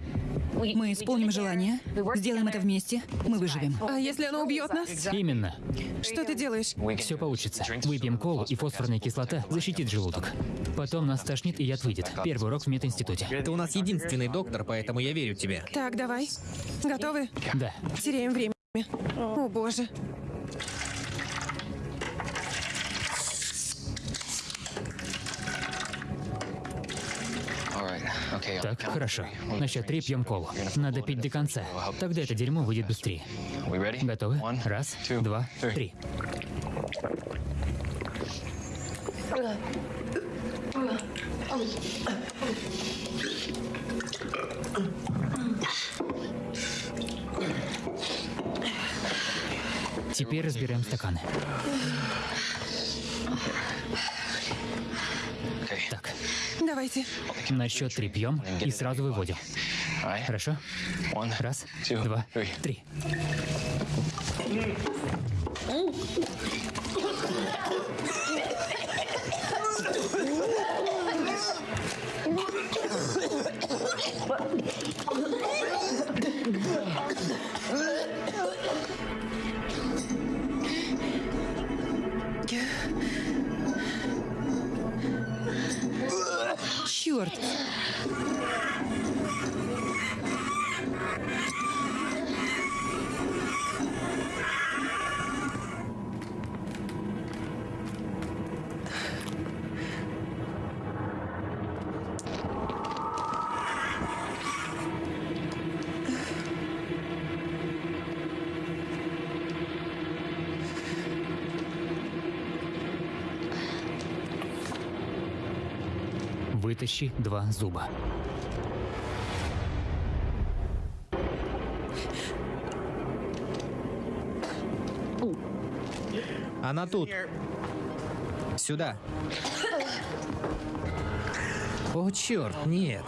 [SPEAKER 4] Мы исполним желание, сделаем это вместе, мы выживем.
[SPEAKER 2] А если оно убьет нас?
[SPEAKER 3] именно.
[SPEAKER 2] Что ты делаешь?
[SPEAKER 3] Все получится. Выпьем колу, и фосфорная кислота защитит желудок. Потом нас тошнит, и яд выйдет. Первый урок в мединституте.
[SPEAKER 1] Ты у нас единственный доктор, поэтому я верю тебе.
[SPEAKER 2] Так, давай. Готовы?
[SPEAKER 3] Да.
[SPEAKER 2] Теряем время. О, боже.
[SPEAKER 3] Так, хорошо. На счет три пьем колу. Надо пить до конца. Тогда это дерьмо выйдет быстрее. Готовы? Раз, два, три. Теперь разбираем стаканы. Так,
[SPEAKER 2] Давайте.
[SPEAKER 3] на счет три пьем и сразу выводим. Хорошо? Раз, два, три. Вытащи два зуба.
[SPEAKER 1] Она тут. Сюда. О, черт, нет.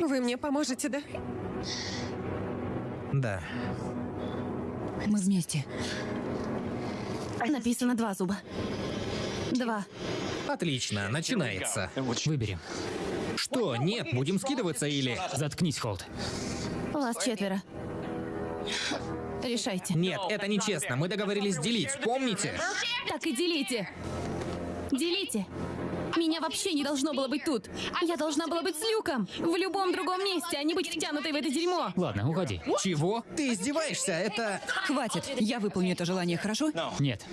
[SPEAKER 2] Вы мне поможете, да?
[SPEAKER 1] Да.
[SPEAKER 4] Мы вместе.
[SPEAKER 5] Написано два зуба. Два.
[SPEAKER 1] Отлично, начинается.
[SPEAKER 3] Выберем.
[SPEAKER 1] Что? Нет, будем скидываться или...
[SPEAKER 3] Заткнись, Холд.
[SPEAKER 5] Вас четверо. Решайте.
[SPEAKER 1] Нет, это нечестно. Мы договорились делить, помните?
[SPEAKER 5] Так и делите. Делите. Меня вообще не должно было быть тут. Я должна была быть с Люком. В любом другом месте, а не быть втянутой в это дерьмо.
[SPEAKER 3] Ладно, уходи.
[SPEAKER 1] Чего? Ты издеваешься? Это...
[SPEAKER 4] Хватит. Я выполню это желание, хорошо?
[SPEAKER 3] Нет.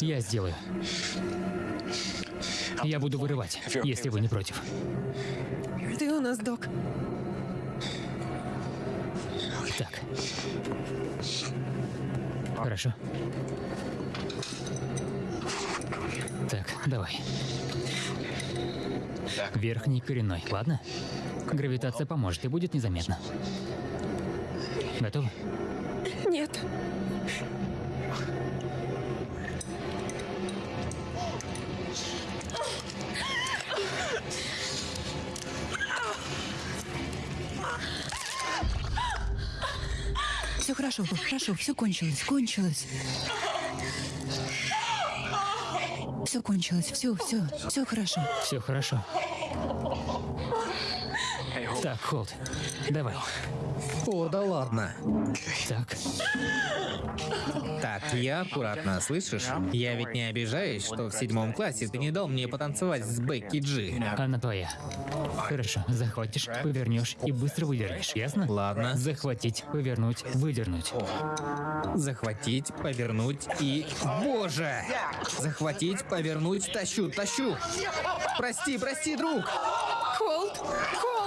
[SPEAKER 3] Я сделаю. Я буду вырывать, если вы не против.
[SPEAKER 2] Ты у нас док.
[SPEAKER 3] Так. Хорошо. Так, давай. Верхний коренной, ладно? Гравитация поможет и будет незаметно. Готовы?
[SPEAKER 2] Нет.
[SPEAKER 4] Все хорошо, хорошо, все кончилось, кончилось. Все кончилось, все, все, все хорошо.
[SPEAKER 3] Все хорошо. Холд, давай.
[SPEAKER 1] О, да ладно.
[SPEAKER 3] Так,
[SPEAKER 1] Так, я аккуратно, слышишь? Я ведь не обижаюсь, что в седьмом классе ты не дал мне потанцевать с Бекки Джи.
[SPEAKER 3] она твоя. Хорошо, захватишь, повернешь и быстро выдернешь, ясно?
[SPEAKER 1] Ладно.
[SPEAKER 3] Захватить, повернуть, выдернуть.
[SPEAKER 1] Захватить, повернуть и... Боже! Захватить, повернуть, тащу, тащу! Прости, прости, друг!
[SPEAKER 2] Холд! Холд!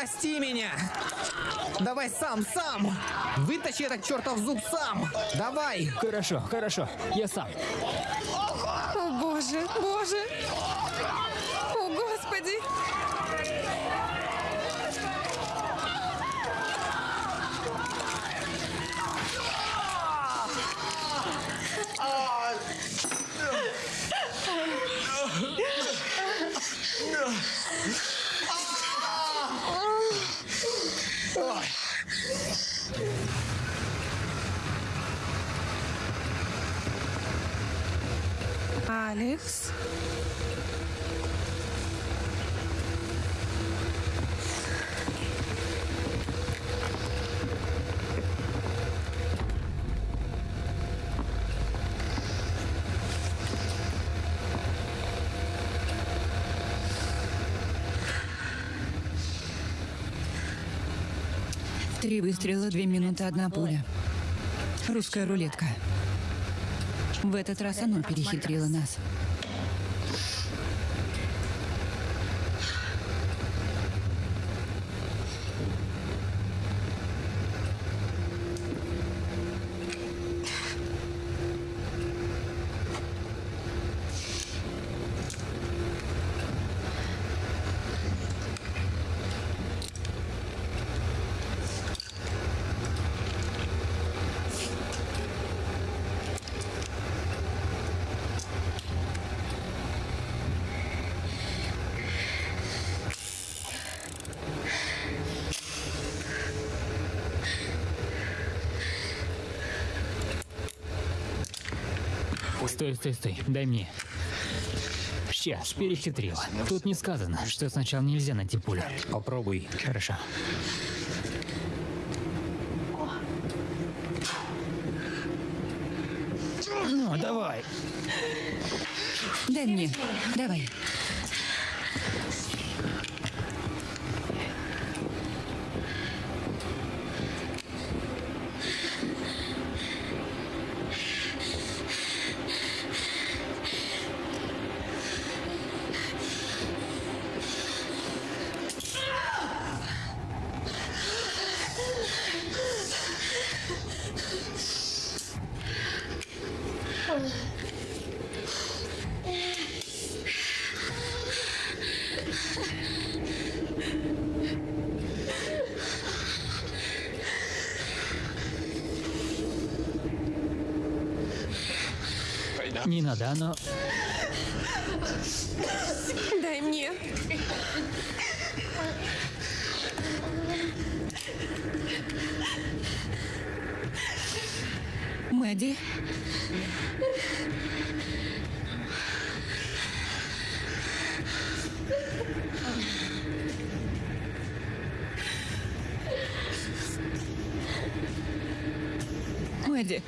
[SPEAKER 1] Прости меня! Давай сам, сам! Вытащи этот чертов зуб сам! Давай!
[SPEAKER 3] Хорошо, хорошо, я сам.
[SPEAKER 2] О, боже, боже! О, господи! Алекс?
[SPEAKER 4] Три выстрела, две минуты, одна пуля. Русская рулетка. В этот раз оно перехитрило нас.
[SPEAKER 3] Стой, стой, стой, дай мне. Сейчас, перехитрила. Тут не сказано, что сначала нельзя найти пулю.
[SPEAKER 1] Попробуй.
[SPEAKER 3] Хорошо. Ну, давай.
[SPEAKER 4] Дай мне. Давай.
[SPEAKER 3] Не надо, но...
[SPEAKER 2] Дай мне.
[SPEAKER 4] Мэдди, Мэдди,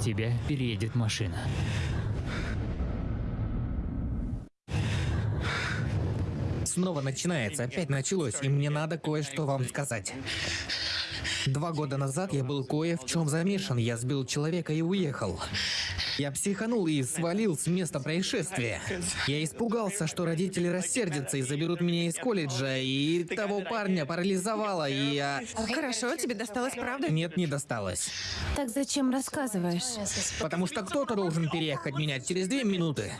[SPEAKER 3] тебя переедет машина.
[SPEAKER 1] Снова начинается, опять началось, и мне надо кое-что вам сказать. Два года назад я был кое в чем замешан. Я сбил человека и уехал. Я психанул и свалил с места происшествия. Я испугался, что родители рассердятся и заберут меня из колледжа, и того парня парализовало, и я...
[SPEAKER 2] Хорошо, тебе досталось, правда?
[SPEAKER 1] Нет, не досталось.
[SPEAKER 5] Так зачем рассказываешь?
[SPEAKER 1] Потому что кто-то должен переехать меня через две минуты.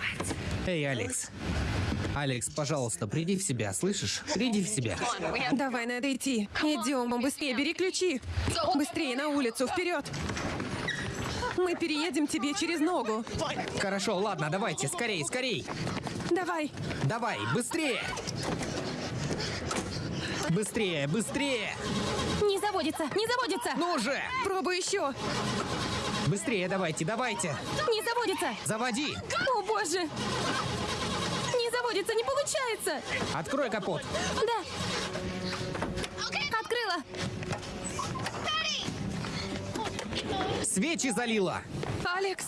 [SPEAKER 1] Эй, Алекс. Алекс, пожалуйста, приди в себя, слышишь? Приди в себя.
[SPEAKER 2] Давай, надо идти. Идем, быстрее, бери ключи. Быстрее на улицу, вперед. Мы переедем тебе через ногу.
[SPEAKER 1] Хорошо, ладно, давайте, скорей, скорей.
[SPEAKER 2] Давай.
[SPEAKER 1] Давай, быстрее. Быстрее, быстрее.
[SPEAKER 5] Не заводится, не заводится!
[SPEAKER 1] Ну же!
[SPEAKER 2] Пробуй еще.
[SPEAKER 1] Быстрее давайте, давайте.
[SPEAKER 5] Не заводится!
[SPEAKER 1] Заводи.
[SPEAKER 5] О боже! Не заводится, не получается!
[SPEAKER 1] Открой капот.
[SPEAKER 5] Да! Открыла!
[SPEAKER 1] Свечи залила.
[SPEAKER 2] Алекс.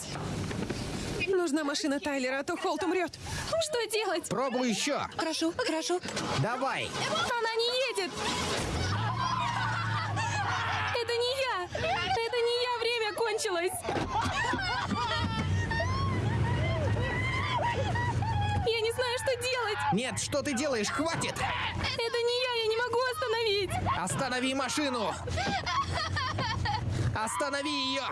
[SPEAKER 2] Нужна машина Тайлера, а то Холт умрет.
[SPEAKER 5] Что делать?
[SPEAKER 1] Пробуй еще.
[SPEAKER 4] Хорошо, хорошо.
[SPEAKER 1] Давай.
[SPEAKER 5] Она не едет! Это не я! Это не я, время кончилось! Я не знаю, что делать!
[SPEAKER 1] Нет, что ты делаешь? Хватит.
[SPEAKER 5] Это не я, я не могу остановить!
[SPEAKER 1] Останови машину. Останови ее.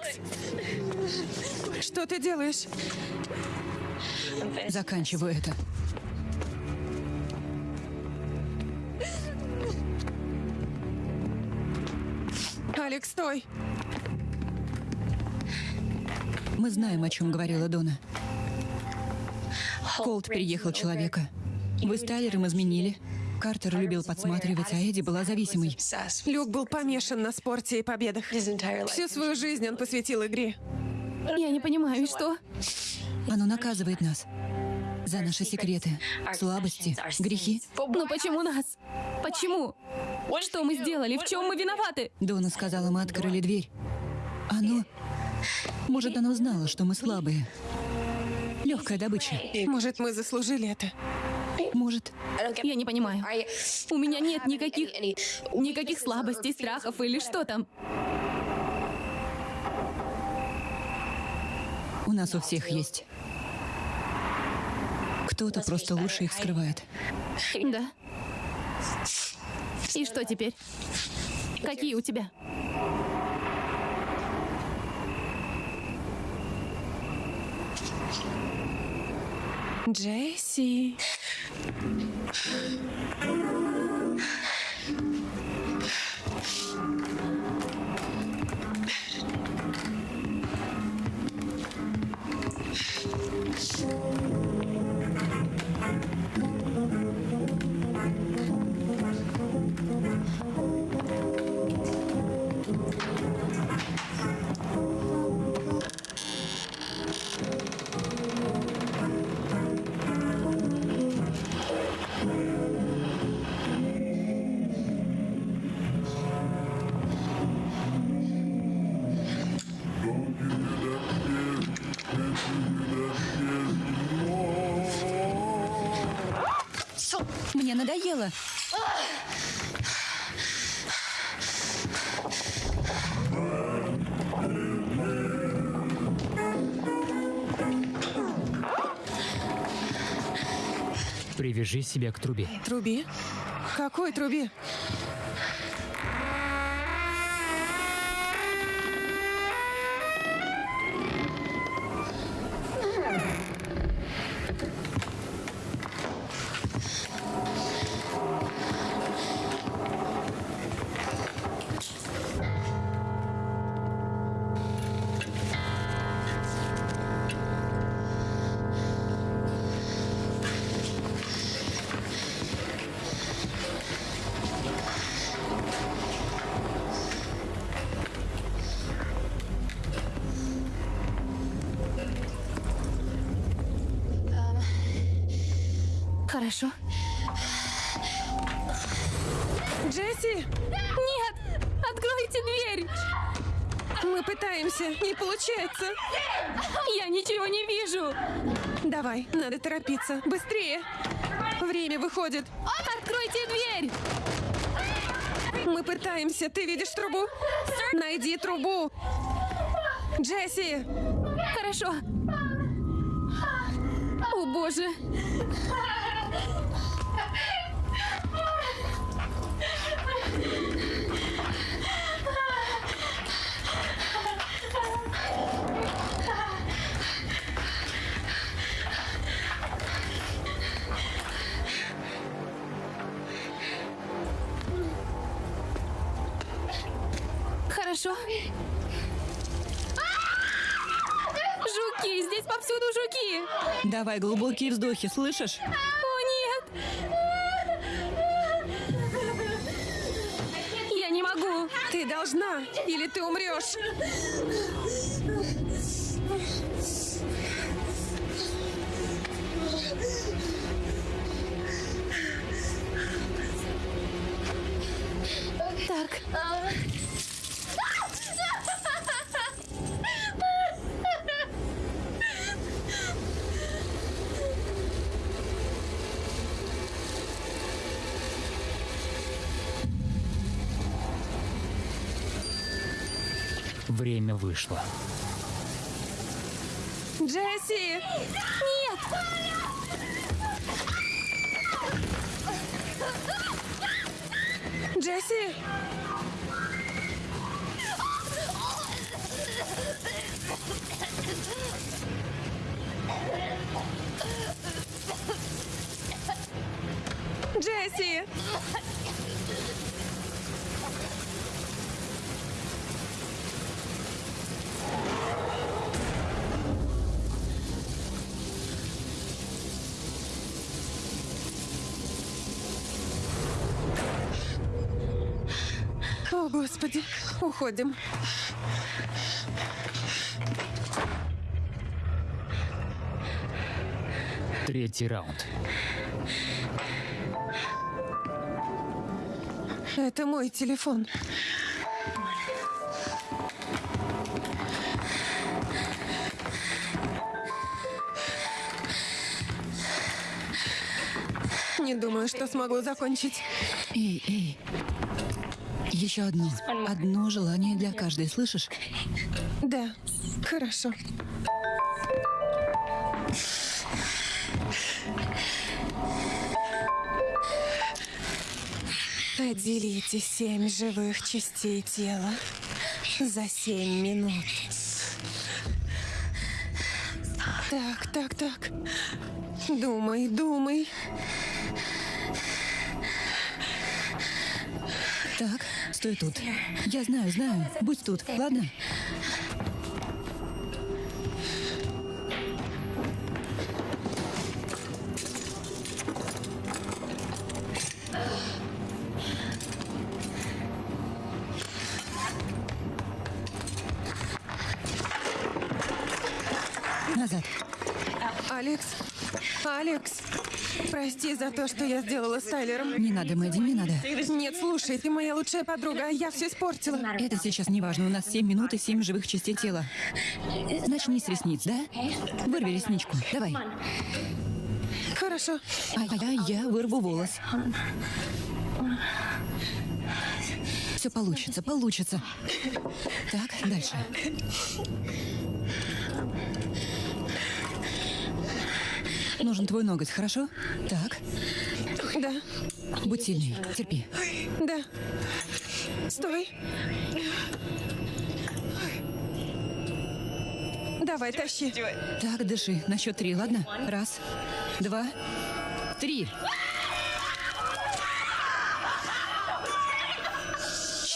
[SPEAKER 2] Алекс, что ты делаешь?
[SPEAKER 4] Заканчиваю это.
[SPEAKER 2] Алекс, стой!
[SPEAKER 4] Мы знаем, о чем говорила Дона. Колт переехал человека. Вы с Тайлером изменили. Картер любил подсматривать, а Эдди была зависимой.
[SPEAKER 2] Люк был помешан на спорте и победах. Всю свою жизнь он посвятил игре.
[SPEAKER 5] Я не понимаю, и что?
[SPEAKER 4] Оно наказывает нас. За наши секреты, слабости, грехи.
[SPEAKER 5] Ну почему нас? Почему? Что мы сделали? В чем мы виноваты?
[SPEAKER 4] Дона сказала, мы открыли дверь. Оно... Может, оно знало, что мы слабые. Легкая добыча.
[SPEAKER 2] Может, мы заслужили это?
[SPEAKER 4] Может.
[SPEAKER 5] Я не понимаю. У меня нет никаких... Никаких слабостей, страхов или что там.
[SPEAKER 4] У нас у всех есть. Кто-то просто лучше их скрывает.
[SPEAKER 5] Да. И что теперь? Какие у тебя?
[SPEAKER 2] Джесси.
[SPEAKER 4] フフフフ。
[SPEAKER 3] Привяжи себя к трубе.
[SPEAKER 2] Труби? Какой труби?
[SPEAKER 5] Откройте дверь!
[SPEAKER 2] Мы пытаемся. Ты видишь трубу? Найди трубу. Джесси,
[SPEAKER 5] Хорошо. О, боже. Повсюду жуки!
[SPEAKER 4] Давай глубокие вздохи, слышишь?
[SPEAKER 5] О, нет! Я не могу!
[SPEAKER 2] ты должна, или ты умрешь.
[SPEAKER 5] Так.
[SPEAKER 3] Время вышло.
[SPEAKER 2] Джесси!
[SPEAKER 5] Нет!
[SPEAKER 2] Джесси! Джесси! Господи, уходим.
[SPEAKER 3] Третий раунд.
[SPEAKER 2] Это мой телефон. Не думаю, что смогу закончить.
[SPEAKER 4] Эй, эй. Еще одно. Одно желание для каждой, слышишь?
[SPEAKER 2] Да, хорошо. Поделите семь живых частей тела за семь минут. Так, так, так. Думай, думай.
[SPEAKER 4] Так, стой тут. Я знаю, знаю. Будь тут, ладно?
[SPEAKER 2] За то, что я сделала с Тайлером.
[SPEAKER 4] Не надо, Мэдди, не надо.
[SPEAKER 2] Нет, слушай, ты моя лучшая подруга, а я все испортила.
[SPEAKER 4] Это сейчас не важно. У нас 7 минут и 7 живых частей тела. Начни с ресниц, да? Вырви ресничку. Давай.
[SPEAKER 2] Хорошо.
[SPEAKER 4] А я, я вырву волос. Все получится, получится. Так, дальше. Нужен твой ноготь, хорошо? Так,
[SPEAKER 2] Да,
[SPEAKER 4] будь сильней, терпи.
[SPEAKER 2] да. Стой. Давай, тащи.
[SPEAKER 4] Так, дыши. На счет три, ладно? Раз, два, три.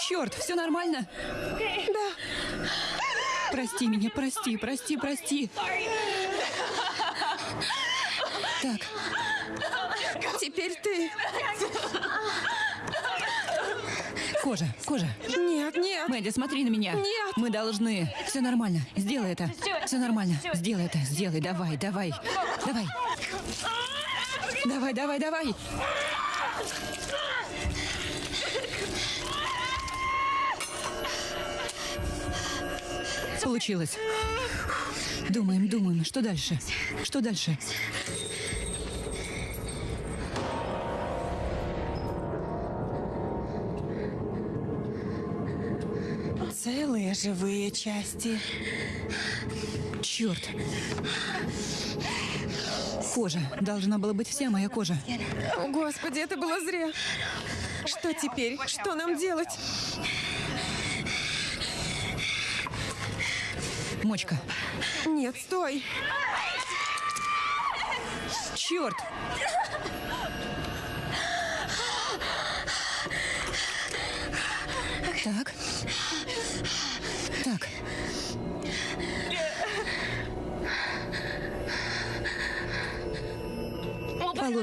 [SPEAKER 4] Черт, все нормально?
[SPEAKER 2] Да.
[SPEAKER 4] Прости меня, прости, прости, прости. Так,
[SPEAKER 2] Теперь ты.
[SPEAKER 4] кожа, кожа.
[SPEAKER 2] Нет, нет.
[SPEAKER 4] Мэдди, смотри на меня.
[SPEAKER 2] Нет.
[SPEAKER 4] Мы должны. Все нормально. Сделай это. Все нормально. Сделай это. Сделай. Давай, давай. Давай. Давай, давай, давай. Получилось. Думаем, думаем. Что дальше? Что дальше?
[SPEAKER 2] Целые живые части.
[SPEAKER 4] Черт. Кожа. Должна была быть вся моя кожа.
[SPEAKER 2] О, Господи, это было зря. Что теперь? Что нам делать?
[SPEAKER 4] Мочка.
[SPEAKER 2] Нет, стой.
[SPEAKER 4] Черт!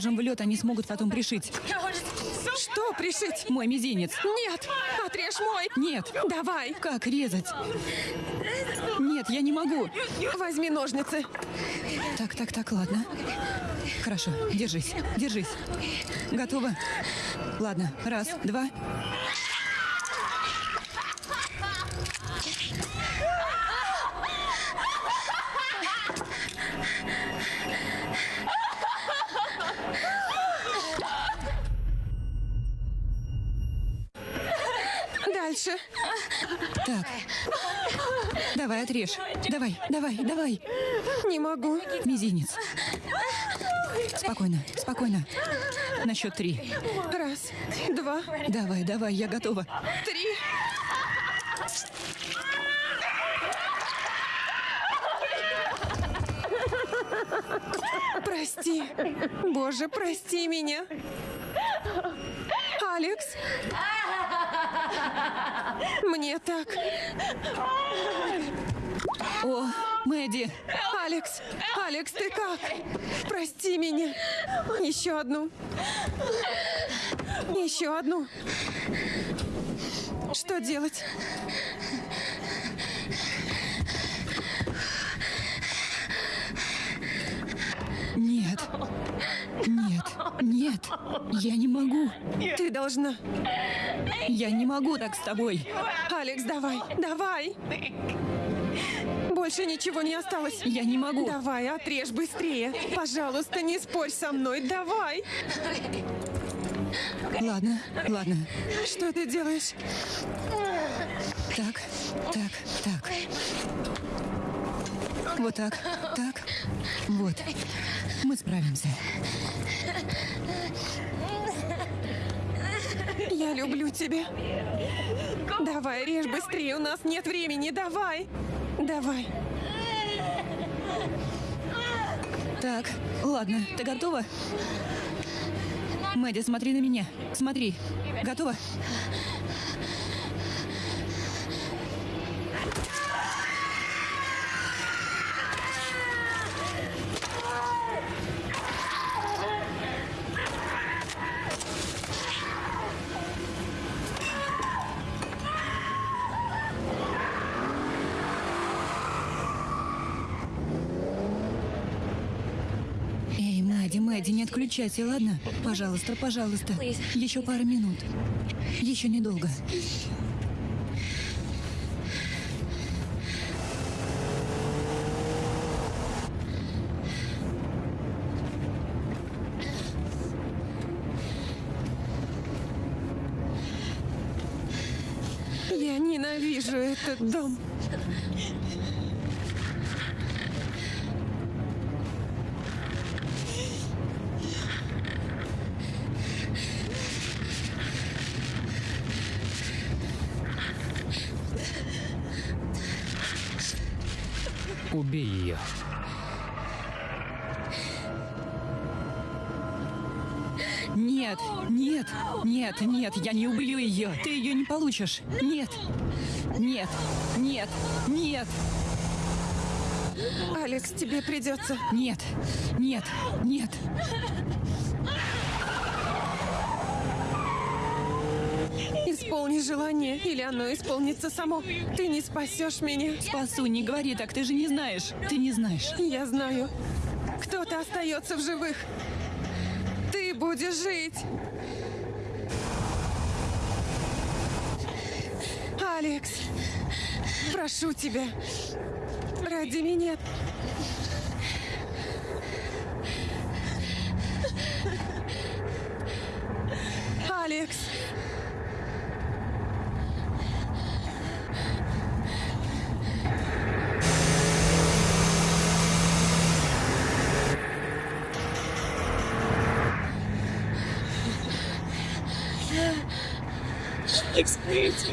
[SPEAKER 4] Положим в лед, они смогут потом пришить.
[SPEAKER 2] Что пришить?
[SPEAKER 4] Мой мизинец.
[SPEAKER 2] Нет, отрежь мой.
[SPEAKER 4] Нет.
[SPEAKER 2] Давай,
[SPEAKER 4] Как резать? Нет, я не могу.
[SPEAKER 2] возьми ножницы.
[SPEAKER 4] Так, так, так, ладно. Хорошо, держись, держись. Готово? Ладно, раз, два.
[SPEAKER 2] дальше.
[SPEAKER 4] Так. Отрежь. Давай, давай, давай.
[SPEAKER 2] Не могу.
[SPEAKER 4] Мизинец. Спокойно, спокойно. На счет три.
[SPEAKER 2] Раз, два,
[SPEAKER 4] Давай, давай, я готова.
[SPEAKER 2] три. Прости. Боже, прости меня. Алекс. Мне так.
[SPEAKER 4] О, Мэдди,
[SPEAKER 2] Алекс, Алекс, ты как? Прости меня. Еще одну. Еще одну. Что делать?
[SPEAKER 4] нет. Нет, нет, я не могу.
[SPEAKER 2] Ты должна.
[SPEAKER 4] Я не могу так с тобой.
[SPEAKER 2] Алекс, давай, давай. Больше ничего не осталось.
[SPEAKER 4] Я не могу.
[SPEAKER 2] Давай, отрежь быстрее. Пожалуйста, не спорь со мной. Давай.
[SPEAKER 4] Ладно, ладно.
[SPEAKER 2] Что ты делаешь?
[SPEAKER 4] Так, так, так. Вот так, так. Вот. Мы справимся.
[SPEAKER 2] Я люблю тебя. Давай, режь быстрее, у нас нет времени. Давай. Давай.
[SPEAKER 4] Так, ладно, ты готова? Мэдди, смотри на меня. Смотри. Готова? Мэдди, не отключайся, ладно? Пожалуйста, пожалуйста. Еще пара минут. Еще недолго.
[SPEAKER 2] Я ненавижу этот дом.
[SPEAKER 3] Ее.
[SPEAKER 4] Нет, нет, нет, нет, я не убью ее. Ты ее не получишь. Нет, нет, нет, нет,
[SPEAKER 2] Алекс, тебе придется.
[SPEAKER 4] нет, нет, нет.
[SPEAKER 2] Исполни желание, или оно исполнится само. Ты не спасешь меня.
[SPEAKER 4] Спасу, не говори так, ты же не знаешь. Ты не знаешь.
[SPEAKER 2] Я знаю. Кто-то остается в живых. Ты будешь жить. Алекс, прошу тебя, ради меня. Алекс,
[SPEAKER 7] Explains.